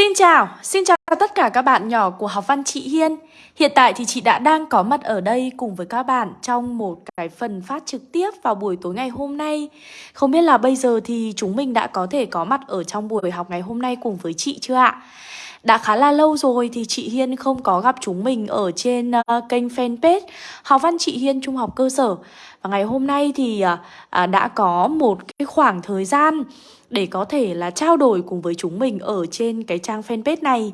Xin chào, xin chào tất cả các bạn nhỏ của học văn chị Hiên Hiện tại thì chị đã đang có mặt ở đây cùng với các bạn trong một cái phần phát trực tiếp vào buổi tối ngày hôm nay Không biết là bây giờ thì chúng mình đã có thể có mặt ở trong buổi học ngày hôm nay cùng với chị chưa ạ? Đã khá là lâu rồi thì chị Hiên không có gặp chúng mình ở trên uh, kênh fanpage Học văn chị Hiên Trung học cơ sở. Và ngày hôm nay thì uh, đã có một cái khoảng thời gian để có thể là trao đổi cùng với chúng mình ở trên cái trang fanpage này.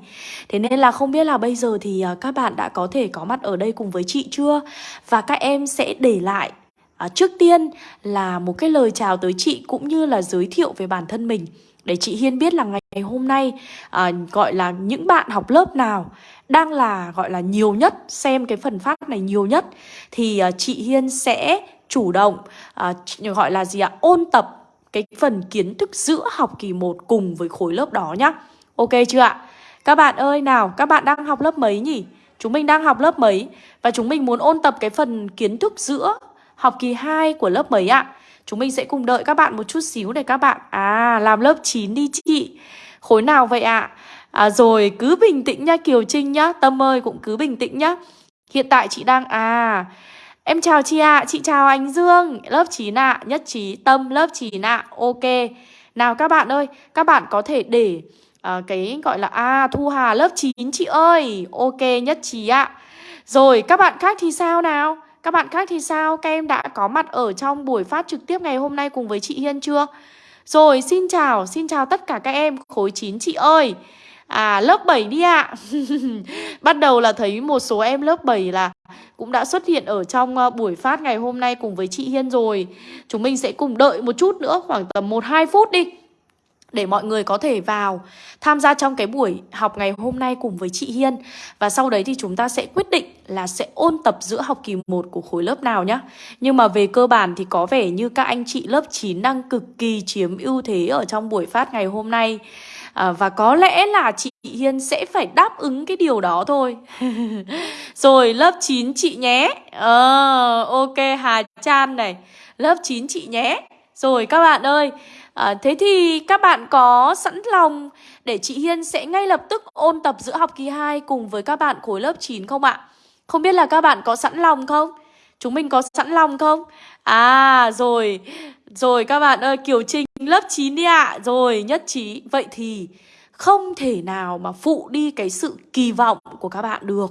Thế nên là không biết là bây giờ thì ờ, các bạn đã có thể có mặt ở đây cùng với chị chưa? Và các em sẽ để lại À, trước tiên là một cái lời chào tới chị cũng như là giới thiệu về bản thân mình để chị Hiên biết là ngày hôm nay à, gọi là những bạn học lớp nào đang là gọi là nhiều nhất xem cái phần phát này nhiều nhất thì à, chị Hiên sẽ chủ động à, gọi là gì ạ ôn tập cái phần kiến thức giữa học kỳ 1 cùng với khối lớp đó nhá. Ok chưa ạ? Các bạn ơi nào, các bạn đang học lớp mấy nhỉ? Chúng mình đang học lớp mấy? Và chúng mình muốn ôn tập cái phần kiến thức giữa học kỳ 2 của lớp mấy ạ? Chúng mình sẽ cùng đợi các bạn một chút xíu để các bạn À làm lớp 9 đi chị Khối nào vậy ạ? À? rồi cứ bình tĩnh nhá Kiều Trinh nhá Tâm ơi cũng cứ bình tĩnh nhá Hiện tại chị đang À Em chào chị ạ, à. chị chào anh Dương Lớp 9 ạ, à. nhất trí Tâm lớp 9 ạ, à. ok Nào các bạn ơi, các bạn có thể để à, Cái gọi là À Thu Hà lớp 9 chị ơi Ok nhất trí ạ Rồi các bạn khác thì sao nào các bạn khác thì sao? Các em đã có mặt ở trong buổi phát trực tiếp ngày hôm nay cùng với chị Hiên chưa? Rồi, xin chào, xin chào tất cả các em. Khối 9 chị ơi. À, lớp 7 đi ạ. Bắt đầu là thấy một số em lớp 7 là cũng đã xuất hiện ở trong ờ, buổi phát ngày hôm nay cùng với chị Hiên rồi. Chúng mình sẽ cùng đợi một chút nữa, khoảng tầm 1-2 phút đi để mọi người có thể vào tham gia trong cái buổi học ngày hôm nay cùng với chị Hiên. Và sau đấy thì chúng ta sẽ quyết định là sẽ ôn tập giữa học kỳ 1 của khối lớp nào nhá. Nhưng mà về cơ bản thì có vẻ như các anh chị lớp 9 đang cực kỳ chiếm ưu thế ở trong buổi phát ngày hôm nay. À, và có lẽ là chị Hiên sẽ phải đáp ứng cái điều đó thôi Rồi lớp 9 chị nhé à, ok Hà Chan này Lớp 9 chị nhé Rồi các bạn ơi À, thế thì các bạn có sẵn lòng để chị Hiên sẽ ngay lập tức ôn tập giữa học kỳ 2 cùng với các bạn khối lớp 9 không ạ? Không biết là các bạn có sẵn lòng không? Chúng mình có sẵn lòng không? À rồi, rồi các bạn ơi Kiều Trinh lớp 9 đi ạ à. Rồi nhất trí Vậy thì không thể nào mà phụ đi cái sự kỳ vọng của các bạn được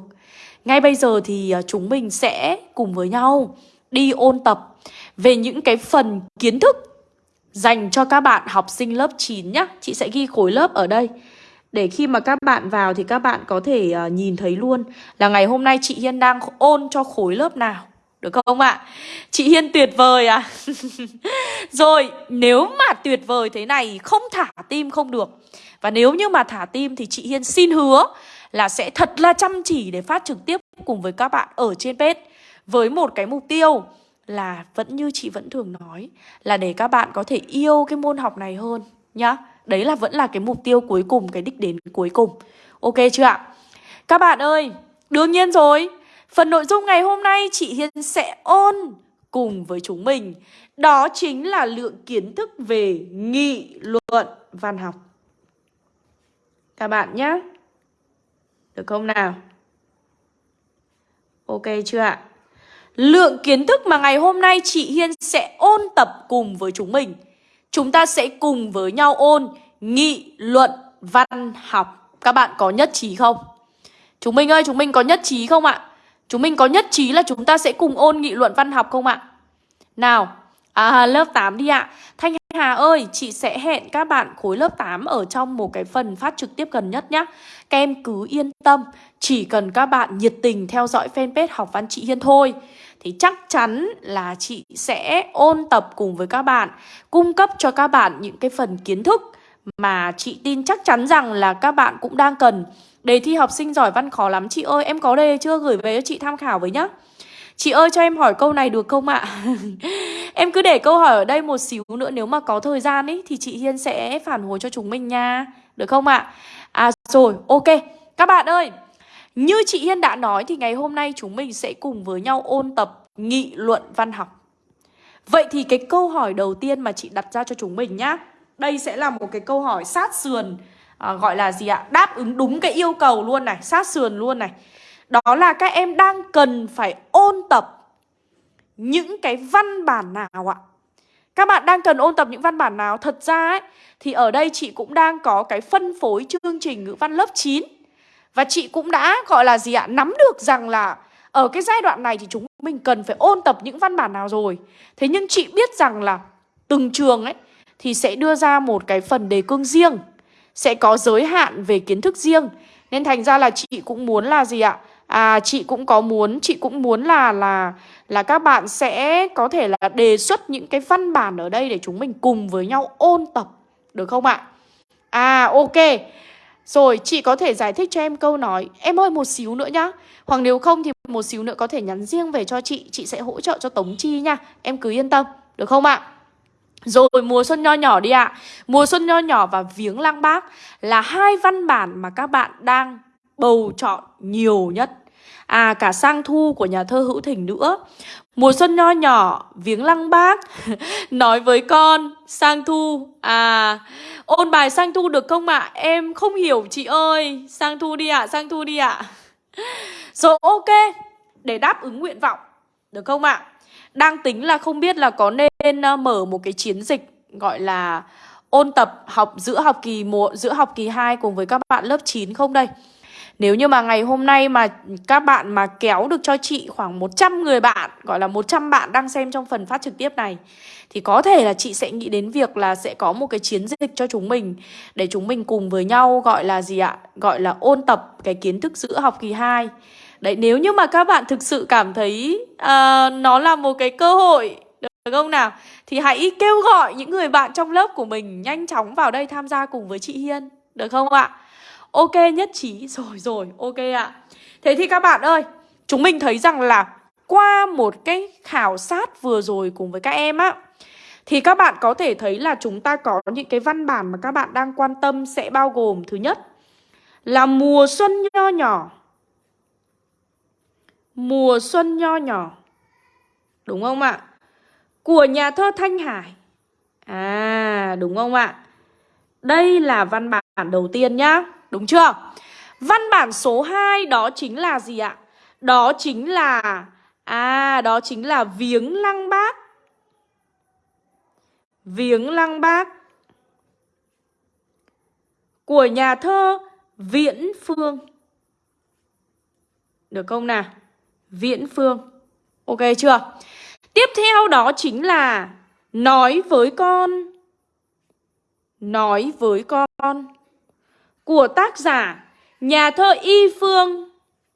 Ngay bây giờ thì ờ, chúng mình sẽ cùng với nhau đi ôn tập về những cái phần kiến thức dành cho các bạn học sinh lớp 9 nhá. Chị sẽ ghi khối lớp ở đây. Để khi mà các bạn vào thì các bạn có thể uh, nhìn thấy luôn là ngày hôm nay chị Hiên đang ôn cho khối lớp nào. Được không ạ? Chị Hiên tuyệt vời à? Rồi, nếu mà tuyệt vời thế này không thả tim không được. Và nếu như mà thả tim thì chị Hiên xin hứa là sẽ thật là chăm chỉ để phát trực tiếp cùng với các bạn ở trên page với một cái mục tiêu là vẫn như chị vẫn thường nói là để các bạn có thể yêu cái môn học này hơn nhá. Đấy là vẫn là cái mục tiêu cuối cùng, cái đích đến cuối cùng. Ok chưa ạ? Các bạn ơi, đương nhiên rồi. Phần nội dung ngày hôm nay chị Hiên sẽ ôn cùng với chúng mình. Đó chính là lượng kiến thức về nghị luận văn học. Các bạn nhé. Được không nào? Ok chưa ạ? Lượng kiến thức mà ngày hôm nay chị Hiên sẽ ôn tập cùng với chúng mình Chúng ta sẽ cùng với nhau ôn nghị luận văn học Các bạn có nhất trí không? Chúng mình ơi, chúng mình có nhất trí không ạ? Chúng mình có nhất trí là chúng ta sẽ cùng ôn nghị luận văn học không ạ? Nào, à, lớp 8 đi ạ Thanh Hà ơi, chị sẽ hẹn các bạn khối lớp 8 ở trong một cái phần phát trực tiếp gần nhất nhé Các em cứ yên tâm, chỉ cần các bạn nhiệt tình theo dõi fanpage học văn chị Hiên thôi thì chắc chắn là chị sẽ ôn tập cùng với các bạn, cung cấp cho các bạn những cái phần kiến thức mà chị tin chắc chắn rằng là các bạn cũng đang cần. Đề thi học sinh giỏi văn khó lắm chị ơi, em có đề chưa gửi về cho chị tham khảo với nhá. Chị ơi cho em hỏi câu này được không ạ? em cứ để câu hỏi ở đây một xíu nữa nếu mà có thời gian ấy thì chị Hiên sẽ phản hồi cho chúng mình nha. Được không ạ? À rồi, ok. Các bạn ơi, như chị Hiên đã nói thì ngày hôm nay chúng mình sẽ cùng với nhau ôn tập nghị luận văn học. Vậy thì cái câu hỏi đầu tiên mà chị đặt ra cho chúng mình nhá. Đây sẽ là một cái câu hỏi sát sườn à, gọi là gì ạ? Đáp ứng đúng cái yêu cầu luôn này, sát sườn luôn này. Đó là các em đang cần phải ôn tập những cái văn bản nào ạ? Các bạn đang cần ôn tập những văn bản nào? Thật ra ấy, thì ở đây chị cũng đang có cái phân phối chương trình ngữ văn lớp 9 Và chị cũng đã gọi là gì ạ? Nắm được rằng là ở cái giai đoạn này thì chúng mình cần phải ôn tập những văn bản nào rồi Thế nhưng chị biết rằng là từng trường ấy thì sẽ đưa ra một cái phần đề cương riêng Sẽ có giới hạn về kiến thức riêng Nên thành ra là chị cũng muốn là gì ạ? À chị cũng có muốn, chị cũng muốn là là là các bạn sẽ có thể là đề xuất những cái văn bản ở đây để chúng mình cùng với nhau ôn tập được không ạ? À ok. Rồi chị có thể giải thích cho em câu nói Em ơi một xíu nữa nhá Hoặc nếu không thì một xíu nữa có thể nhắn riêng về cho chị Chị sẽ hỗ trợ cho Tống Chi nha Em cứ yên tâm Được không ạ? Rồi mùa xuân nho nhỏ đi ạ Mùa xuân nho nhỏ và viếng lang bác Là hai văn bản mà các bạn đang bầu chọn nhiều nhất À cả sang thu của nhà thơ Hữu Thỉnh nữa Mùa xuân nho nhỏ viếng lăng bác Nói với con sang thu À ôn bài sang thu được không ạ? À? Em không hiểu chị ơi Sang thu đi ạ, à, sang thu đi ạ à. Rồi ok Để đáp ứng nguyện vọng Được không ạ? À? Đang tính là không biết là có nên ờ, mở một cái chiến dịch Gọi là ôn tập học giữa học kỳ 1, giữa học kỳ 2 cùng với các bạn lớp 9 không đây? Nếu như mà ngày hôm nay mà các bạn mà kéo được cho chị khoảng 100 người bạn Gọi là 100 bạn đang xem trong phần phát trực tiếp này Thì có thể là chị sẽ nghĩ đến việc là sẽ có một cái chiến dịch cho chúng mình Để chúng mình cùng với nhau gọi là gì ạ? Gọi là ôn tập cái kiến thức giữa học kỳ 2 Đấy nếu như mà các bạn thực sự cảm thấy uh, nó là một cái cơ hội được không nào? Thì hãy kêu gọi những người bạn trong lớp của mình nhanh chóng vào đây tham gia cùng với chị Hiên Được không ạ? Ok nhất trí Rồi rồi, ok ạ à. Thế thì các bạn ơi, Chúng mình thấy rằng là Qua một cái khảo sát vừa rồi cùng với các em á, Thì các bạn có thể thấy là chúng ta có những cái văn bản mà các bạn đang quan tâm sẽ bao gồm Thứ nhất là mùa xuân nho nhỏ Mùa xuân nho nhỏ, Đúng không ạ? Của nhà thơ Thanh Hải À đúng không ạ? Đây là văn bản đầu tiên nhá Đúng chưa? Văn bản số 2 đó chính là gì ạ? Đó chính là À, đó chính là viếng lăng bác Viếng lăng bác Của nhà thơ Viễn Phương Được không nào? Viễn Phương Ok chưa? Tiếp theo đó chính là Nói với con Nói với con của tác giả nhà thơ Y Phương.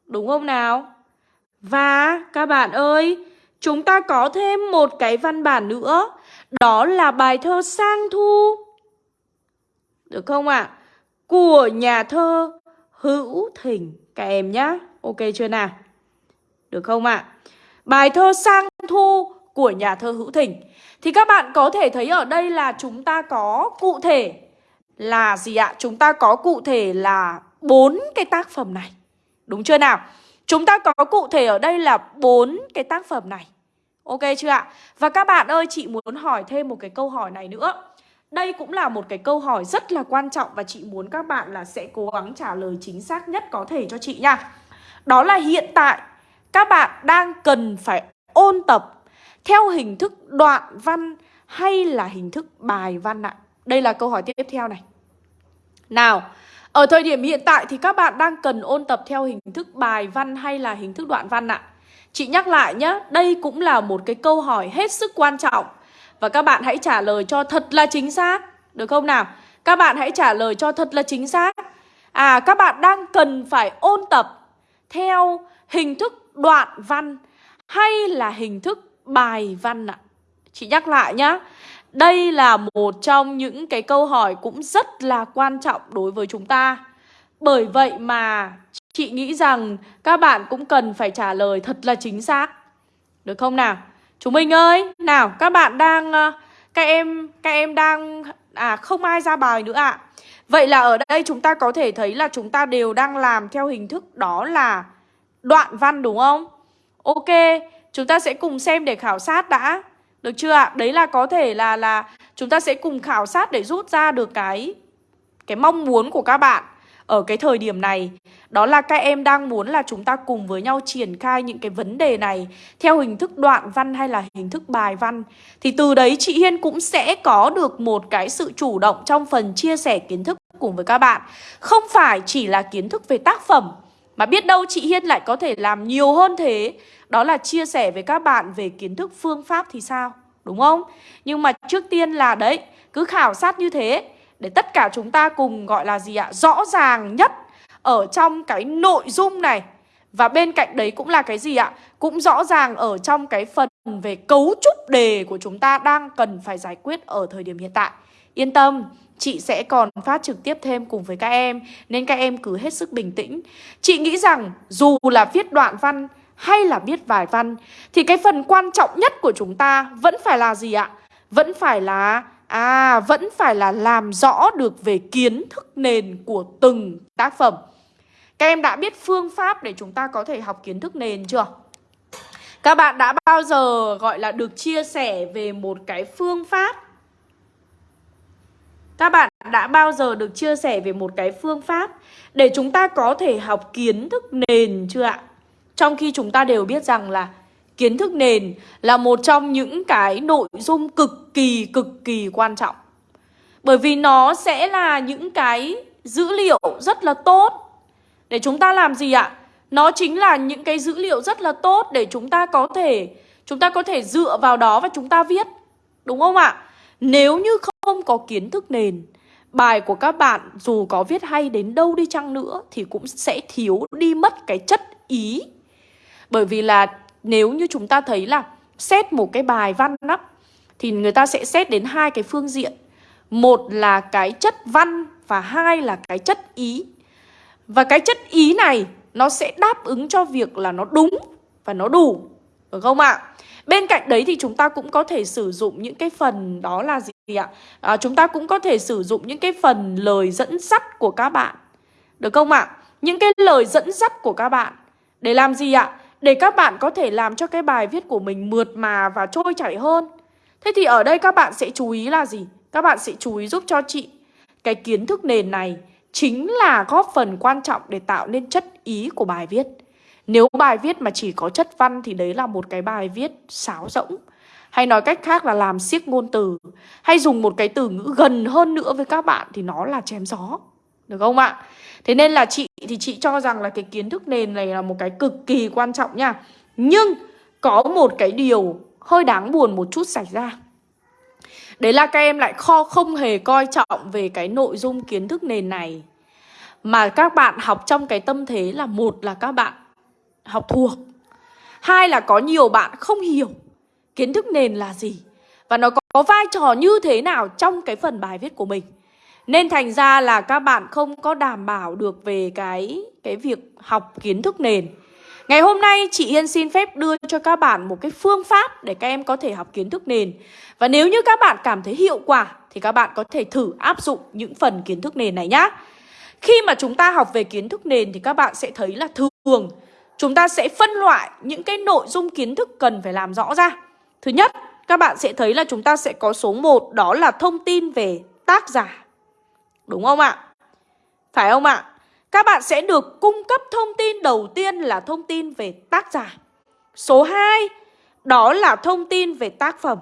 Đúng không nào? Và các bạn ơi, chúng ta có thêm một cái văn bản nữa. Đó là bài thơ Sang Thu. Được không ạ? À? Của nhà thơ Hữu Thỉnh. Các em nhá. Ok chưa nào? Được không ạ? À? Bài thơ Sang Thu của nhà thơ Hữu Thỉnh. Thì các bạn có thể thấy ở đây là chúng ta có cụ thể là gì ạ? Chúng ta có cụ thể là bốn cái tác phẩm này. Đúng chưa nào? Chúng ta có cụ thể ở đây là bốn cái tác phẩm này. Ok chưa ạ? Và các bạn ơi, chị muốn hỏi thêm một cái câu hỏi này nữa. Đây cũng là một cái câu hỏi rất là quan trọng và chị muốn các bạn là sẽ cố gắng trả lời chính xác nhất có thể cho chị nha. Đó là hiện tại các bạn đang cần phải ôn tập theo hình thức đoạn văn hay là hình thức bài văn ạ? Đây là câu hỏi tiếp theo này. Nào, ở thời điểm hiện tại thì các bạn đang cần ôn tập theo hình thức bài văn hay là hình thức đoạn văn ạ? Chị nhắc lại nhé, đây cũng là một cái câu hỏi hết sức quan trọng Và các bạn hãy trả lời cho thật là chính xác Được không nào? Các bạn hãy trả lời cho thật là chính xác À, các bạn đang cần phải ôn tập theo hình thức đoạn văn hay là hình thức bài văn ạ? Chị nhắc lại nhá đây là một trong những cái câu hỏi cũng rất là quan trọng đối với chúng ta. Bởi vậy mà chị nghĩ rằng các bạn cũng cần phải trả lời thật là chính xác. Được không nào? Chúng mình ơi, nào các bạn đang ờ, các em các em đang à không ai ra bài nữa ạ. À. Vậy là ở đây chúng ta có thể thấy là chúng ta đều đang làm theo hình thức đó là đoạn văn đúng không? Ok, chúng ta sẽ cùng xem để khảo sát đã. Được chưa ạ? Đấy là có thể là là chúng ta sẽ cùng khảo sát để rút ra được cái cái mong muốn của các bạn ở cái thời điểm này. Đó là các em đang muốn là chúng ta cùng với nhau triển khai những cái vấn đề này theo hình thức đoạn văn hay là hình thức bài văn. Thì từ đấy chị Hiên cũng sẽ có được một cái sự chủ động trong phần chia sẻ kiến thức cùng với các bạn. Không phải chỉ là kiến thức về tác phẩm mà biết đâu chị Hiên lại có thể làm nhiều hơn thế đó là chia sẻ với các bạn về kiến thức phương pháp thì sao đúng không nhưng mà trước tiên là đấy cứ khảo sát như thế để tất cả chúng ta cùng gọi là gì ạ? Rõ ràng nhất ở trong cái nội dung này. Và bên cạnh đấy cũng là cái gì ạ? Cũng rõ ràng ở trong cái phần về cấu trúc đề của chúng ta đang cần phải giải quyết ở thời điểm hiện tại. Yên tâm, chị sẽ còn phát trực tiếp thêm cùng với các em, Nên các em cứ hết sức bình tĩnh Chị nghĩ rằng dù là viết đoạn văn hay là viết vài văn, Thì cái phần quan trọng nhất của chúng ta vẫn phải là gì ạ? Vẫn phải là À vẫn phải là làm rõ được về kiến thức nền của từng tác phẩm Các em đã biết phương pháp để chúng ta có thể học kiến thức nền chưa? Các bạn đã bao giờ, gọi là, được chia sẻ về một cái phương pháp các bạn đã bao giờ được chia sẻ về một cái phương pháp Để chúng ta có thể học kiến thức nền chưa ạ? Trong khi chúng ta đều biết rằng là kiến thức nền là một trong những cái nội dung cực kỳ cực kỳ quan trọng. Bởi vì nó sẽ là những cái dữ liệu rất là tốt để chúng ta làm gì ạ? Nó chính là những cái dữ liệu rất là tốt để chúng ta có thể, chúng ta có thể dựa vào đó và chúng ta viết. Đúng không ạ? Nếu như không không có kiến thức nền, bài của các bạn dù có viết hay đến đâu đi chăng nữa thì cũng sẽ thiếu đi mất cái chất ý. Bởi vì là nếu như chúng ta thấy là xét một cái bài văn á thì người ta sẽ xét đến hai cái phương diện. Một là cái chất văn và hai là cái chất ý. Và cái chất ý này nó sẽ đáp ứng cho việc là nó đúng và nó đủ. Được không ạ? Bên cạnh đấy thì chúng ta cũng có thể sử dụng những cái phần đó là gì ạ? À, chúng ta cũng có thể sử dụng những cái phần lời dẫn dắt của các bạn. Được không ạ? Những cái lời dẫn dắt của các bạn. Để làm gì ạ? để các bạn có thể làm cho cái bài viết của mình mượt mà và trôi chảy hơn. Thế thì ở đây các bạn sẽ chú ý là gì? Các bạn sẽ chú ý giúp cho chị cái kiến thức nền này chính là góp phần quan trọng để tạo nên chất ý của bài viết. Nếu bài viết mà chỉ có chất văn thì đấy là một cái bài viết sáo rỗng. Hay nói cách khác là làm siết ngôn từ Hay dùng một cái từ ngữ gần hơn nữa với các bạn Thì nó là chém gió Được không ạ? Thế nên là chị thì chị cho rằng là cái kiến thức nền này là một cái cực kỳ quan trọng nha. Nhưng có một cái điều hơi đáng buồn một chút xảy ra. Đấy là các em lại kho không hề coi trọng về cái nội dung kiến thức nền này. Mà các bạn học trong cái tâm thế là một là các bạn học thuộc. Hai là có nhiều bạn không hiểu kiến thức nền là gì. Và nó có vai trò như thế nào trong cái phần bài viết của mình. Nên thành ra là các bạn không có đảm bảo được về cái cái việc học kiến thức nền. Ngày hôm nay, chị Yên xin phép đưa cho các bạn một cái phương pháp để các em có thể học kiến thức nền. Và nếu như các bạn cảm thấy hiệu quả, thì các bạn có thể thử áp dụng những phần kiến thức nền này nhá. Khi mà chúng ta học về kiến thức nền thì các bạn sẽ thấy là thường, chúng ta sẽ phân loại những cái nội dung kiến thức cần phải làm rõ ra. Thứ nhất, các bạn sẽ thấy là chúng ta sẽ có số 1 đó là thông tin về tác giả. Đúng không ạ? Phải không ạ? Các bạn sẽ được cung cấp thông tin đầu tiên là thông tin về tác giả. Số 2 đó là thông tin về tác phẩm.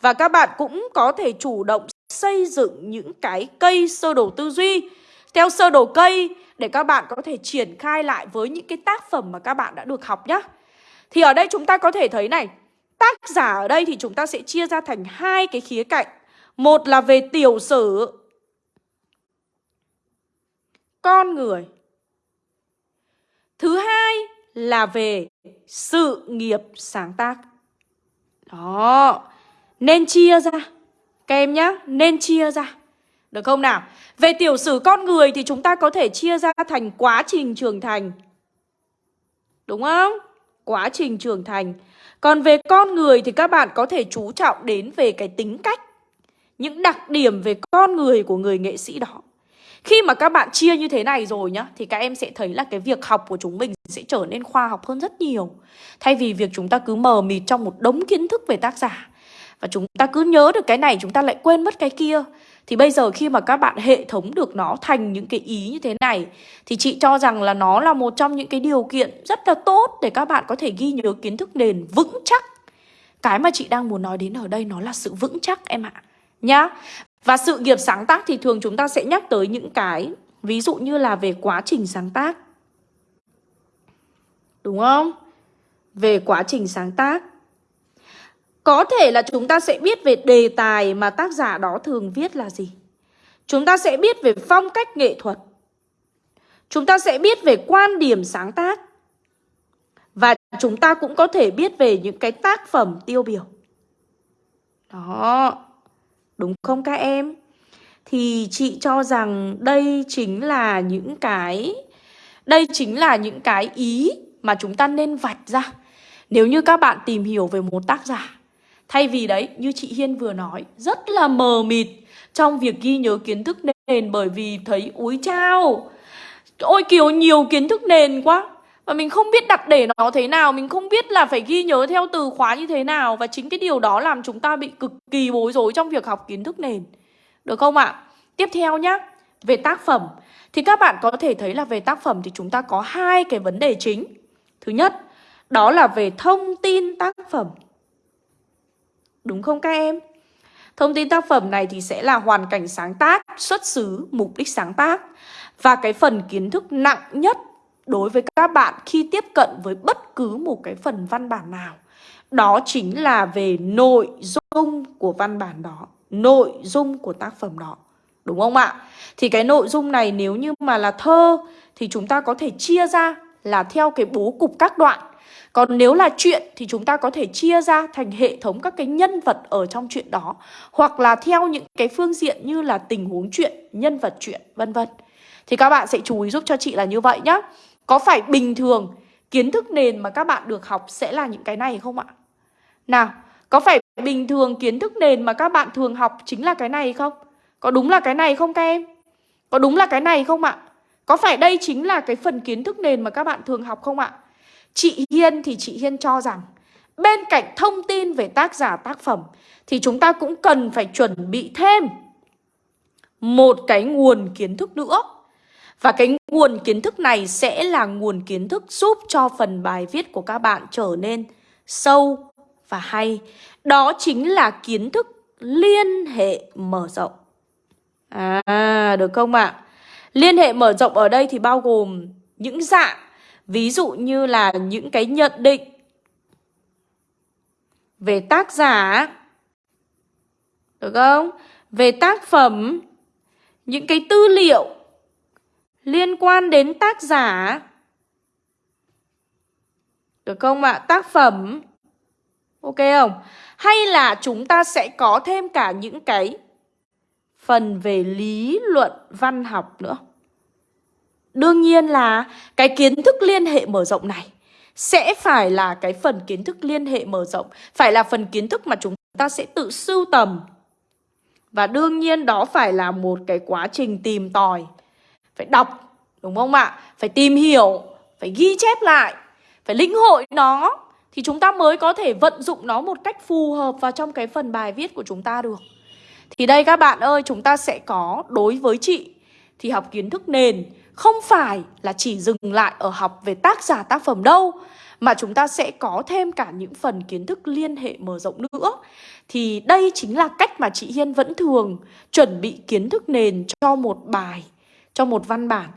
Và các bạn cũng có thể chủ động xây dựng những cái cây sơ đồ tư duy theo sơ đồ cây để các bạn có thể triển khai lại với những cái tác phẩm mà các bạn đã được học nhé. Thì ở đây chúng ta có thể thấy này, tác giả ở đây thì chúng ta sẽ chia ra thành hai cái khía cạnh. Một là về tiểu sử con người. Thứ hai là về sự nghiệp sáng tác. Đó, nên chia ra. Các em nhá, nên chia ra. Được không nào? Về tiểu sử con người thì chúng ta có thể chia ra thành quá trình trưởng thành. Đúng không? Quá trình trưởng thành. Còn về con người thì các bạn có thể chú trọng đến về cái tính cách. Những đặc điểm về con người của người nghệ sĩ đó. Khi mà các bạn chia như thế này rồi nhá, Thì các em sẽ thấy là cái việc học của chúng mình sẽ trở nên khoa học hơn rất nhiều Thay vì việc chúng ta cứ mờ mịt trong một đống kiến thức về tác giả, Và chúng ta cứ nhớ được cái này, chúng ta lại quên mất cái kia thì bây giờ khi mà các bạn hệ thống được nó thành những cái ý như thế này, Thì chị cho rằng là nó là một trong những cái điều kiện rất là tốt Để các bạn có thể ghi nhớ kiến thức nền vững chắc. Cái mà chị đang muốn nói đến ở đây nó là sự vững chắc em ạ, Nhá. Và sự nghiệp sáng tác thì thường chúng ta sẽ nhắc tới những cái, Ví dụ như là về quá trình sáng tác. Đúng không? Về quá trình sáng tác có thể là chúng ta sẽ biết về đề tài mà tác giả đó thường viết là gì. Chúng ta sẽ biết về phong cách nghệ thuật. Chúng ta sẽ biết về quan điểm sáng tác. Và chúng ta cũng có thể biết về những cái tác phẩm tiêu biểu. Đó. Đúng không các em? Thì chị cho rằng đây chính là những cái, đây chính là những cái ý mà chúng ta nên vạch ra. Nếu như các bạn tìm hiểu về một tác giả Thay vì đấy, như chị Hiên vừa nói, rất là mờ mịt trong việc ghi nhớ kiến thức nền bởi vì thấy úi chao. Ôi kiểu nhiều kiến thức nền quá. Và mình không biết đặt để nó thế nào, mình không biết là phải ghi nhớ theo từ khóa như thế nào. Và chính cái điều đó làm chúng ta bị cực kỳ bối rối trong việc học kiến thức nền. Được không ạ? Tiếp theo nhá, về tác phẩm. Thì các bạn có thể thấy là về tác phẩm thì chúng ta có hai cái vấn đề chính. Thứ nhất, đó là về thông tin tác phẩm. Đúng không các em? Thông tin tác phẩm này thì sẽ là hoàn cảnh sáng tác, xuất xứ, mục đích sáng tác Và cái phần kiến thức nặng nhất đối với các bạn khi tiếp cận với bất cứ một cái phần văn bản nào Đó chính là về nội dung của văn bản đó Nội dung của tác phẩm đó Đúng không ạ? Thì cái nội dung này nếu như mà là thơ Thì chúng ta có thể chia ra là theo cái bố cục các đoạn còn nếu là chuyện thì chúng ta có thể chia ra thành hệ thống các cái nhân vật ở trong chuyện đó hoặc là theo những cái phương diện như là tình huống chuyện, nhân vật chuyện, vân vân. Thì các bạn sẽ chú ý giúp cho chị là như vậy nhá. Có phải bình thường kiến thức nền mà các bạn được học sẽ là những cái này không ạ? Nào, có phải bình thường kiến thức nền mà các bạn thường học chính là cái này không? Có đúng là cái này không các em? Có đúng là cái này không ạ? Có phải đây chính là cái phần kiến thức nền mà các bạn thường học không ạ? Chị Hiên thì chị Hiên cho rằng bên cạnh thông tin về tác giả tác phẩm thì chúng ta cũng cần phải chuẩn bị thêm một cái nguồn kiến thức nữa. Và cái nguồn kiến thức này sẽ là nguồn kiến thức giúp cho phần bài viết của các bạn trở nên sâu và hay. Đó chính là kiến thức liên hệ mở rộng. À, được không ạ? À? Liên hệ mở rộng ở đây thì bao gồm những dạng Ví dụ như là những cái nhận định về tác giả, Được không? Về tác phẩm, Những cái tư liệu liên quan đến tác giả, Được không ạ? À? Tác phẩm, Ok không? Hay là chúng ta sẽ có thêm cả những cái phần về lý luận văn học nữa Đương nhiên là cái kiến thức liên hệ mở rộng này sẽ phải là cái phần kiến thức liên hệ mở rộng, phải là phần kiến thức mà chúng ta sẽ tự sưu tầm. Và đương nhiên đó phải là một cái quá trình tìm tòi, phải đọc, đúng không ạ? Phải tìm hiểu, phải ghi chép lại, phải lĩnh hội nó thì chúng ta mới có thể vận dụng nó một cách phù hợp vào trong cái phần bài viết của chúng ta được. Thì đây các bạn ơi, chúng ta sẽ có đối với chị thì học kiến thức nền không phải là chỉ dừng lại ở học về tác giả tác phẩm đâu mà chúng ta sẽ có thêm cả những phần kiến thức liên hệ mở rộng nữa. Thì đây chính là cách mà chị Hiên vẫn thường chuẩn bị kiến thức nền cho một bài, cho một văn bản.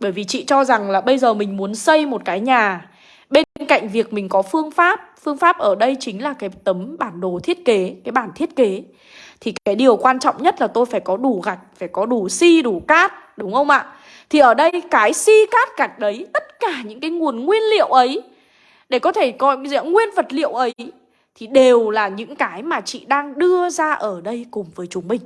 Bởi vì chị cho rằng là bây giờ mình muốn xây một cái nhà Bên cạnh việc mình có phương pháp Phương pháp ở đây chính là cái tấm bản đồ thiết kế Cái bản thiết kế Thì cái điều quan trọng nhất là tôi phải có đủ gạch Phải có đủ xi, đủ cát Đúng không ạ? Thì ở đây cái si cát cạch đấy, Tất cả những cái nguồn nguyên liệu ấy, Để có thể coi nguyên vật liệu ấy, Thì đều là những cái mà chị đang đưa ra ở đây cùng với chúng mình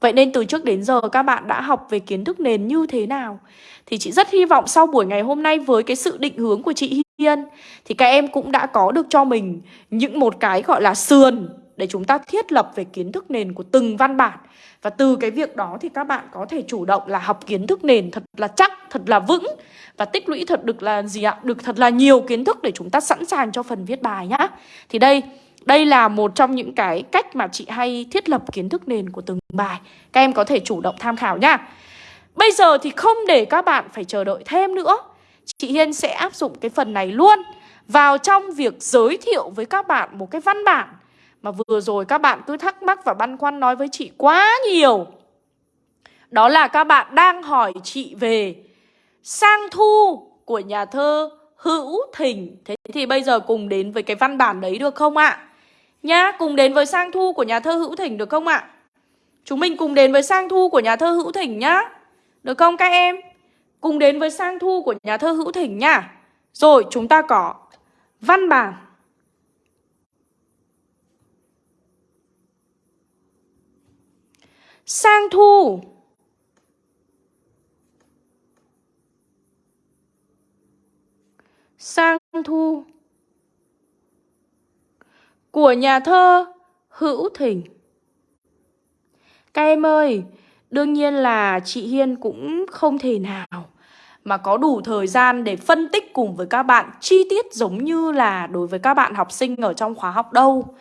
Vậy nên từ trước đến giờ các bạn đã học về kiến thức nền như thế nào? Thì chị rất hy vọng sau buổi ngày hôm nay với cái sự định hướng của chị Hiên, Thì các em cũng đã có được cho mình những một cái gọi là sườn Để chúng ta thiết lập về kiến thức nền của từng văn bản và từ cái việc đó thì các bạn có thể chủ động là học kiến thức nền thật là chắc, thật là vững. Và tích lũy thật được là gì ạ? Được thật là nhiều kiến thức để chúng ta sẵn sàng cho phần viết bài nhá. Thì đây, Đây là một trong những cái cách mà chị hay thiết lập kiến thức nền của từng bài. Các em có thể chủ động tham khảo nhá. Bây giờ thì không để các bạn phải chờ đợi thêm nữa. Chị Hiên sẽ áp dụng cái phần này luôn. Vào trong việc giới thiệu với các bạn một cái văn bản mà vừa rồi các bạn cứ thắc mắc và băn khoăn nói với chị quá nhiều Đó là các bạn đang hỏi chị về Sang thu của nhà thơ Hữu Thỉnh Thế thì bây giờ cùng đến với cái văn bản đấy được không ạ? Nhá, cùng đến với sang thu của nhà thơ Hữu Thỉnh được không ạ? Chúng mình cùng đến với sang thu của nhà thơ Hữu Thỉnh nhá Được không các em? Cùng đến với sang thu của nhà thơ Hữu Thỉnh nhá Rồi chúng ta có văn bản Sang thu. Sang thu. Của nhà thơ Hữu Thỉnh Các em ơi, Đương nhiên là chị Hiên cũng không thể nào mà có đủ thời gian để phân tích cùng với các bạn chi tiết giống như là đối với các bạn học sinh ở trong khóa học đâu.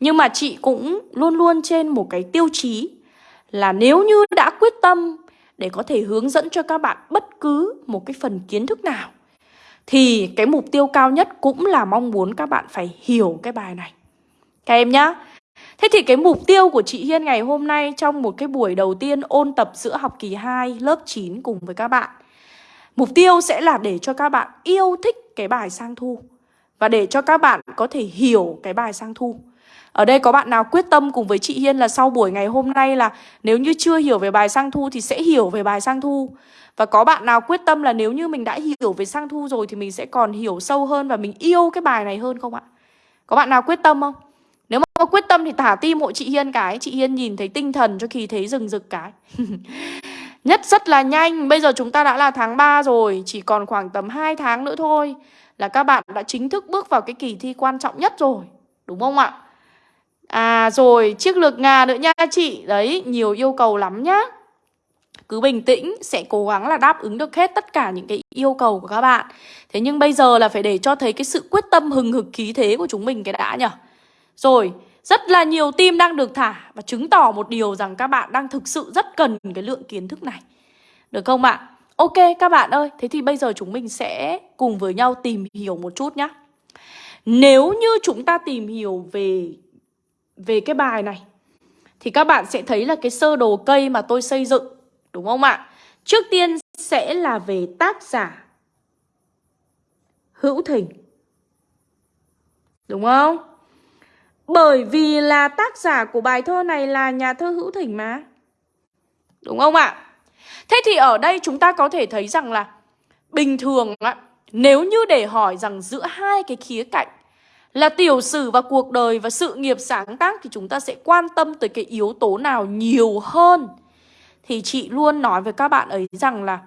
Nhưng mà chị cũng luôn luôn trên một cái tiêu chí là nếu như đã quyết tâm để có thể hướng dẫn cho các bạn bất cứ một cái phần kiến thức nào, thì cái mục tiêu cao nhất cũng là mong muốn các bạn phải hiểu cái bài này. Các em nhá. Thế thì cái mục tiêu của chị Hiên ngày hôm nay trong một cái buổi đầu tiên ôn tập giữa học kỳ 2 lớp 9 cùng với các bạn, Mục tiêu sẽ là để cho các bạn yêu thích cái bài sang thu Và để cho các bạn có thể hiểu cái bài sang thu ở đây có bạn nào quyết tâm cùng với chị Hiên là sau buổi ngày hôm nay là Nếu như chưa hiểu về bài sang thu thì sẽ hiểu về bài sang thu Và có bạn nào quyết tâm là nếu như mình đã hiểu về sang thu rồi Thì mình sẽ còn hiểu sâu hơn và mình yêu cái bài này hơn không ạ? Có bạn nào quyết tâm không? Nếu mà quyết tâm thì thả tim hộ chị Hiên cái Chị Hiên nhìn thấy tinh thần cho khi thấy rừng rực cái Nhất rất là nhanh Bây giờ chúng ta đã là tháng 3 rồi Chỉ còn khoảng tầm 2 tháng nữa thôi Là các bạn đã chính thức bước vào cái kỳ thi quan trọng nhất rồi Đúng không ạ? À rồi chiếc lược ngà nữa nha chị Đấy nhiều yêu cầu lắm nhá cứ bình tĩnh sẽ cố gắng là đáp ứng được hết tất cả những cái yêu cầu của các bạn Thế nhưng bây giờ là phải để cho thấy cái sự quyết tâm hừng hực khí thế của chúng mình cái đã nhở Rồi rất là nhiều tim đang được thả và chứng tỏ một điều rằng các bạn đang thực sự rất cần cái lượng kiến thức này. Được không ạ? Ok các bạn ơi, thế thì bây giờ chúng mình sẽ cùng với nhau tìm hiểu một chút nhé. Nếu như chúng ta tìm hiểu về về cái bài này thì các bạn sẽ thấy là cái sơ đồ cây mà tôi xây dựng, đúng không ạ? Trước tiên sẽ là về tác giả Hữu Thỉnh. Đúng không? Bởi vì là tác giả của bài thơ này là nhà thơ Hữu Thỉnh mà. Đúng không ạ? Thế thì ở đây chúng ta có thể thấy rằng là bình thường ạ, nếu như để hỏi rằng giữa hai cái khía cạnh là tiểu sử và cuộc đời và sự nghiệp sáng tác thì chúng ta sẽ quan tâm tới cái yếu tố nào nhiều hơn. Thì chị luôn nói với các bạn ấy rằng là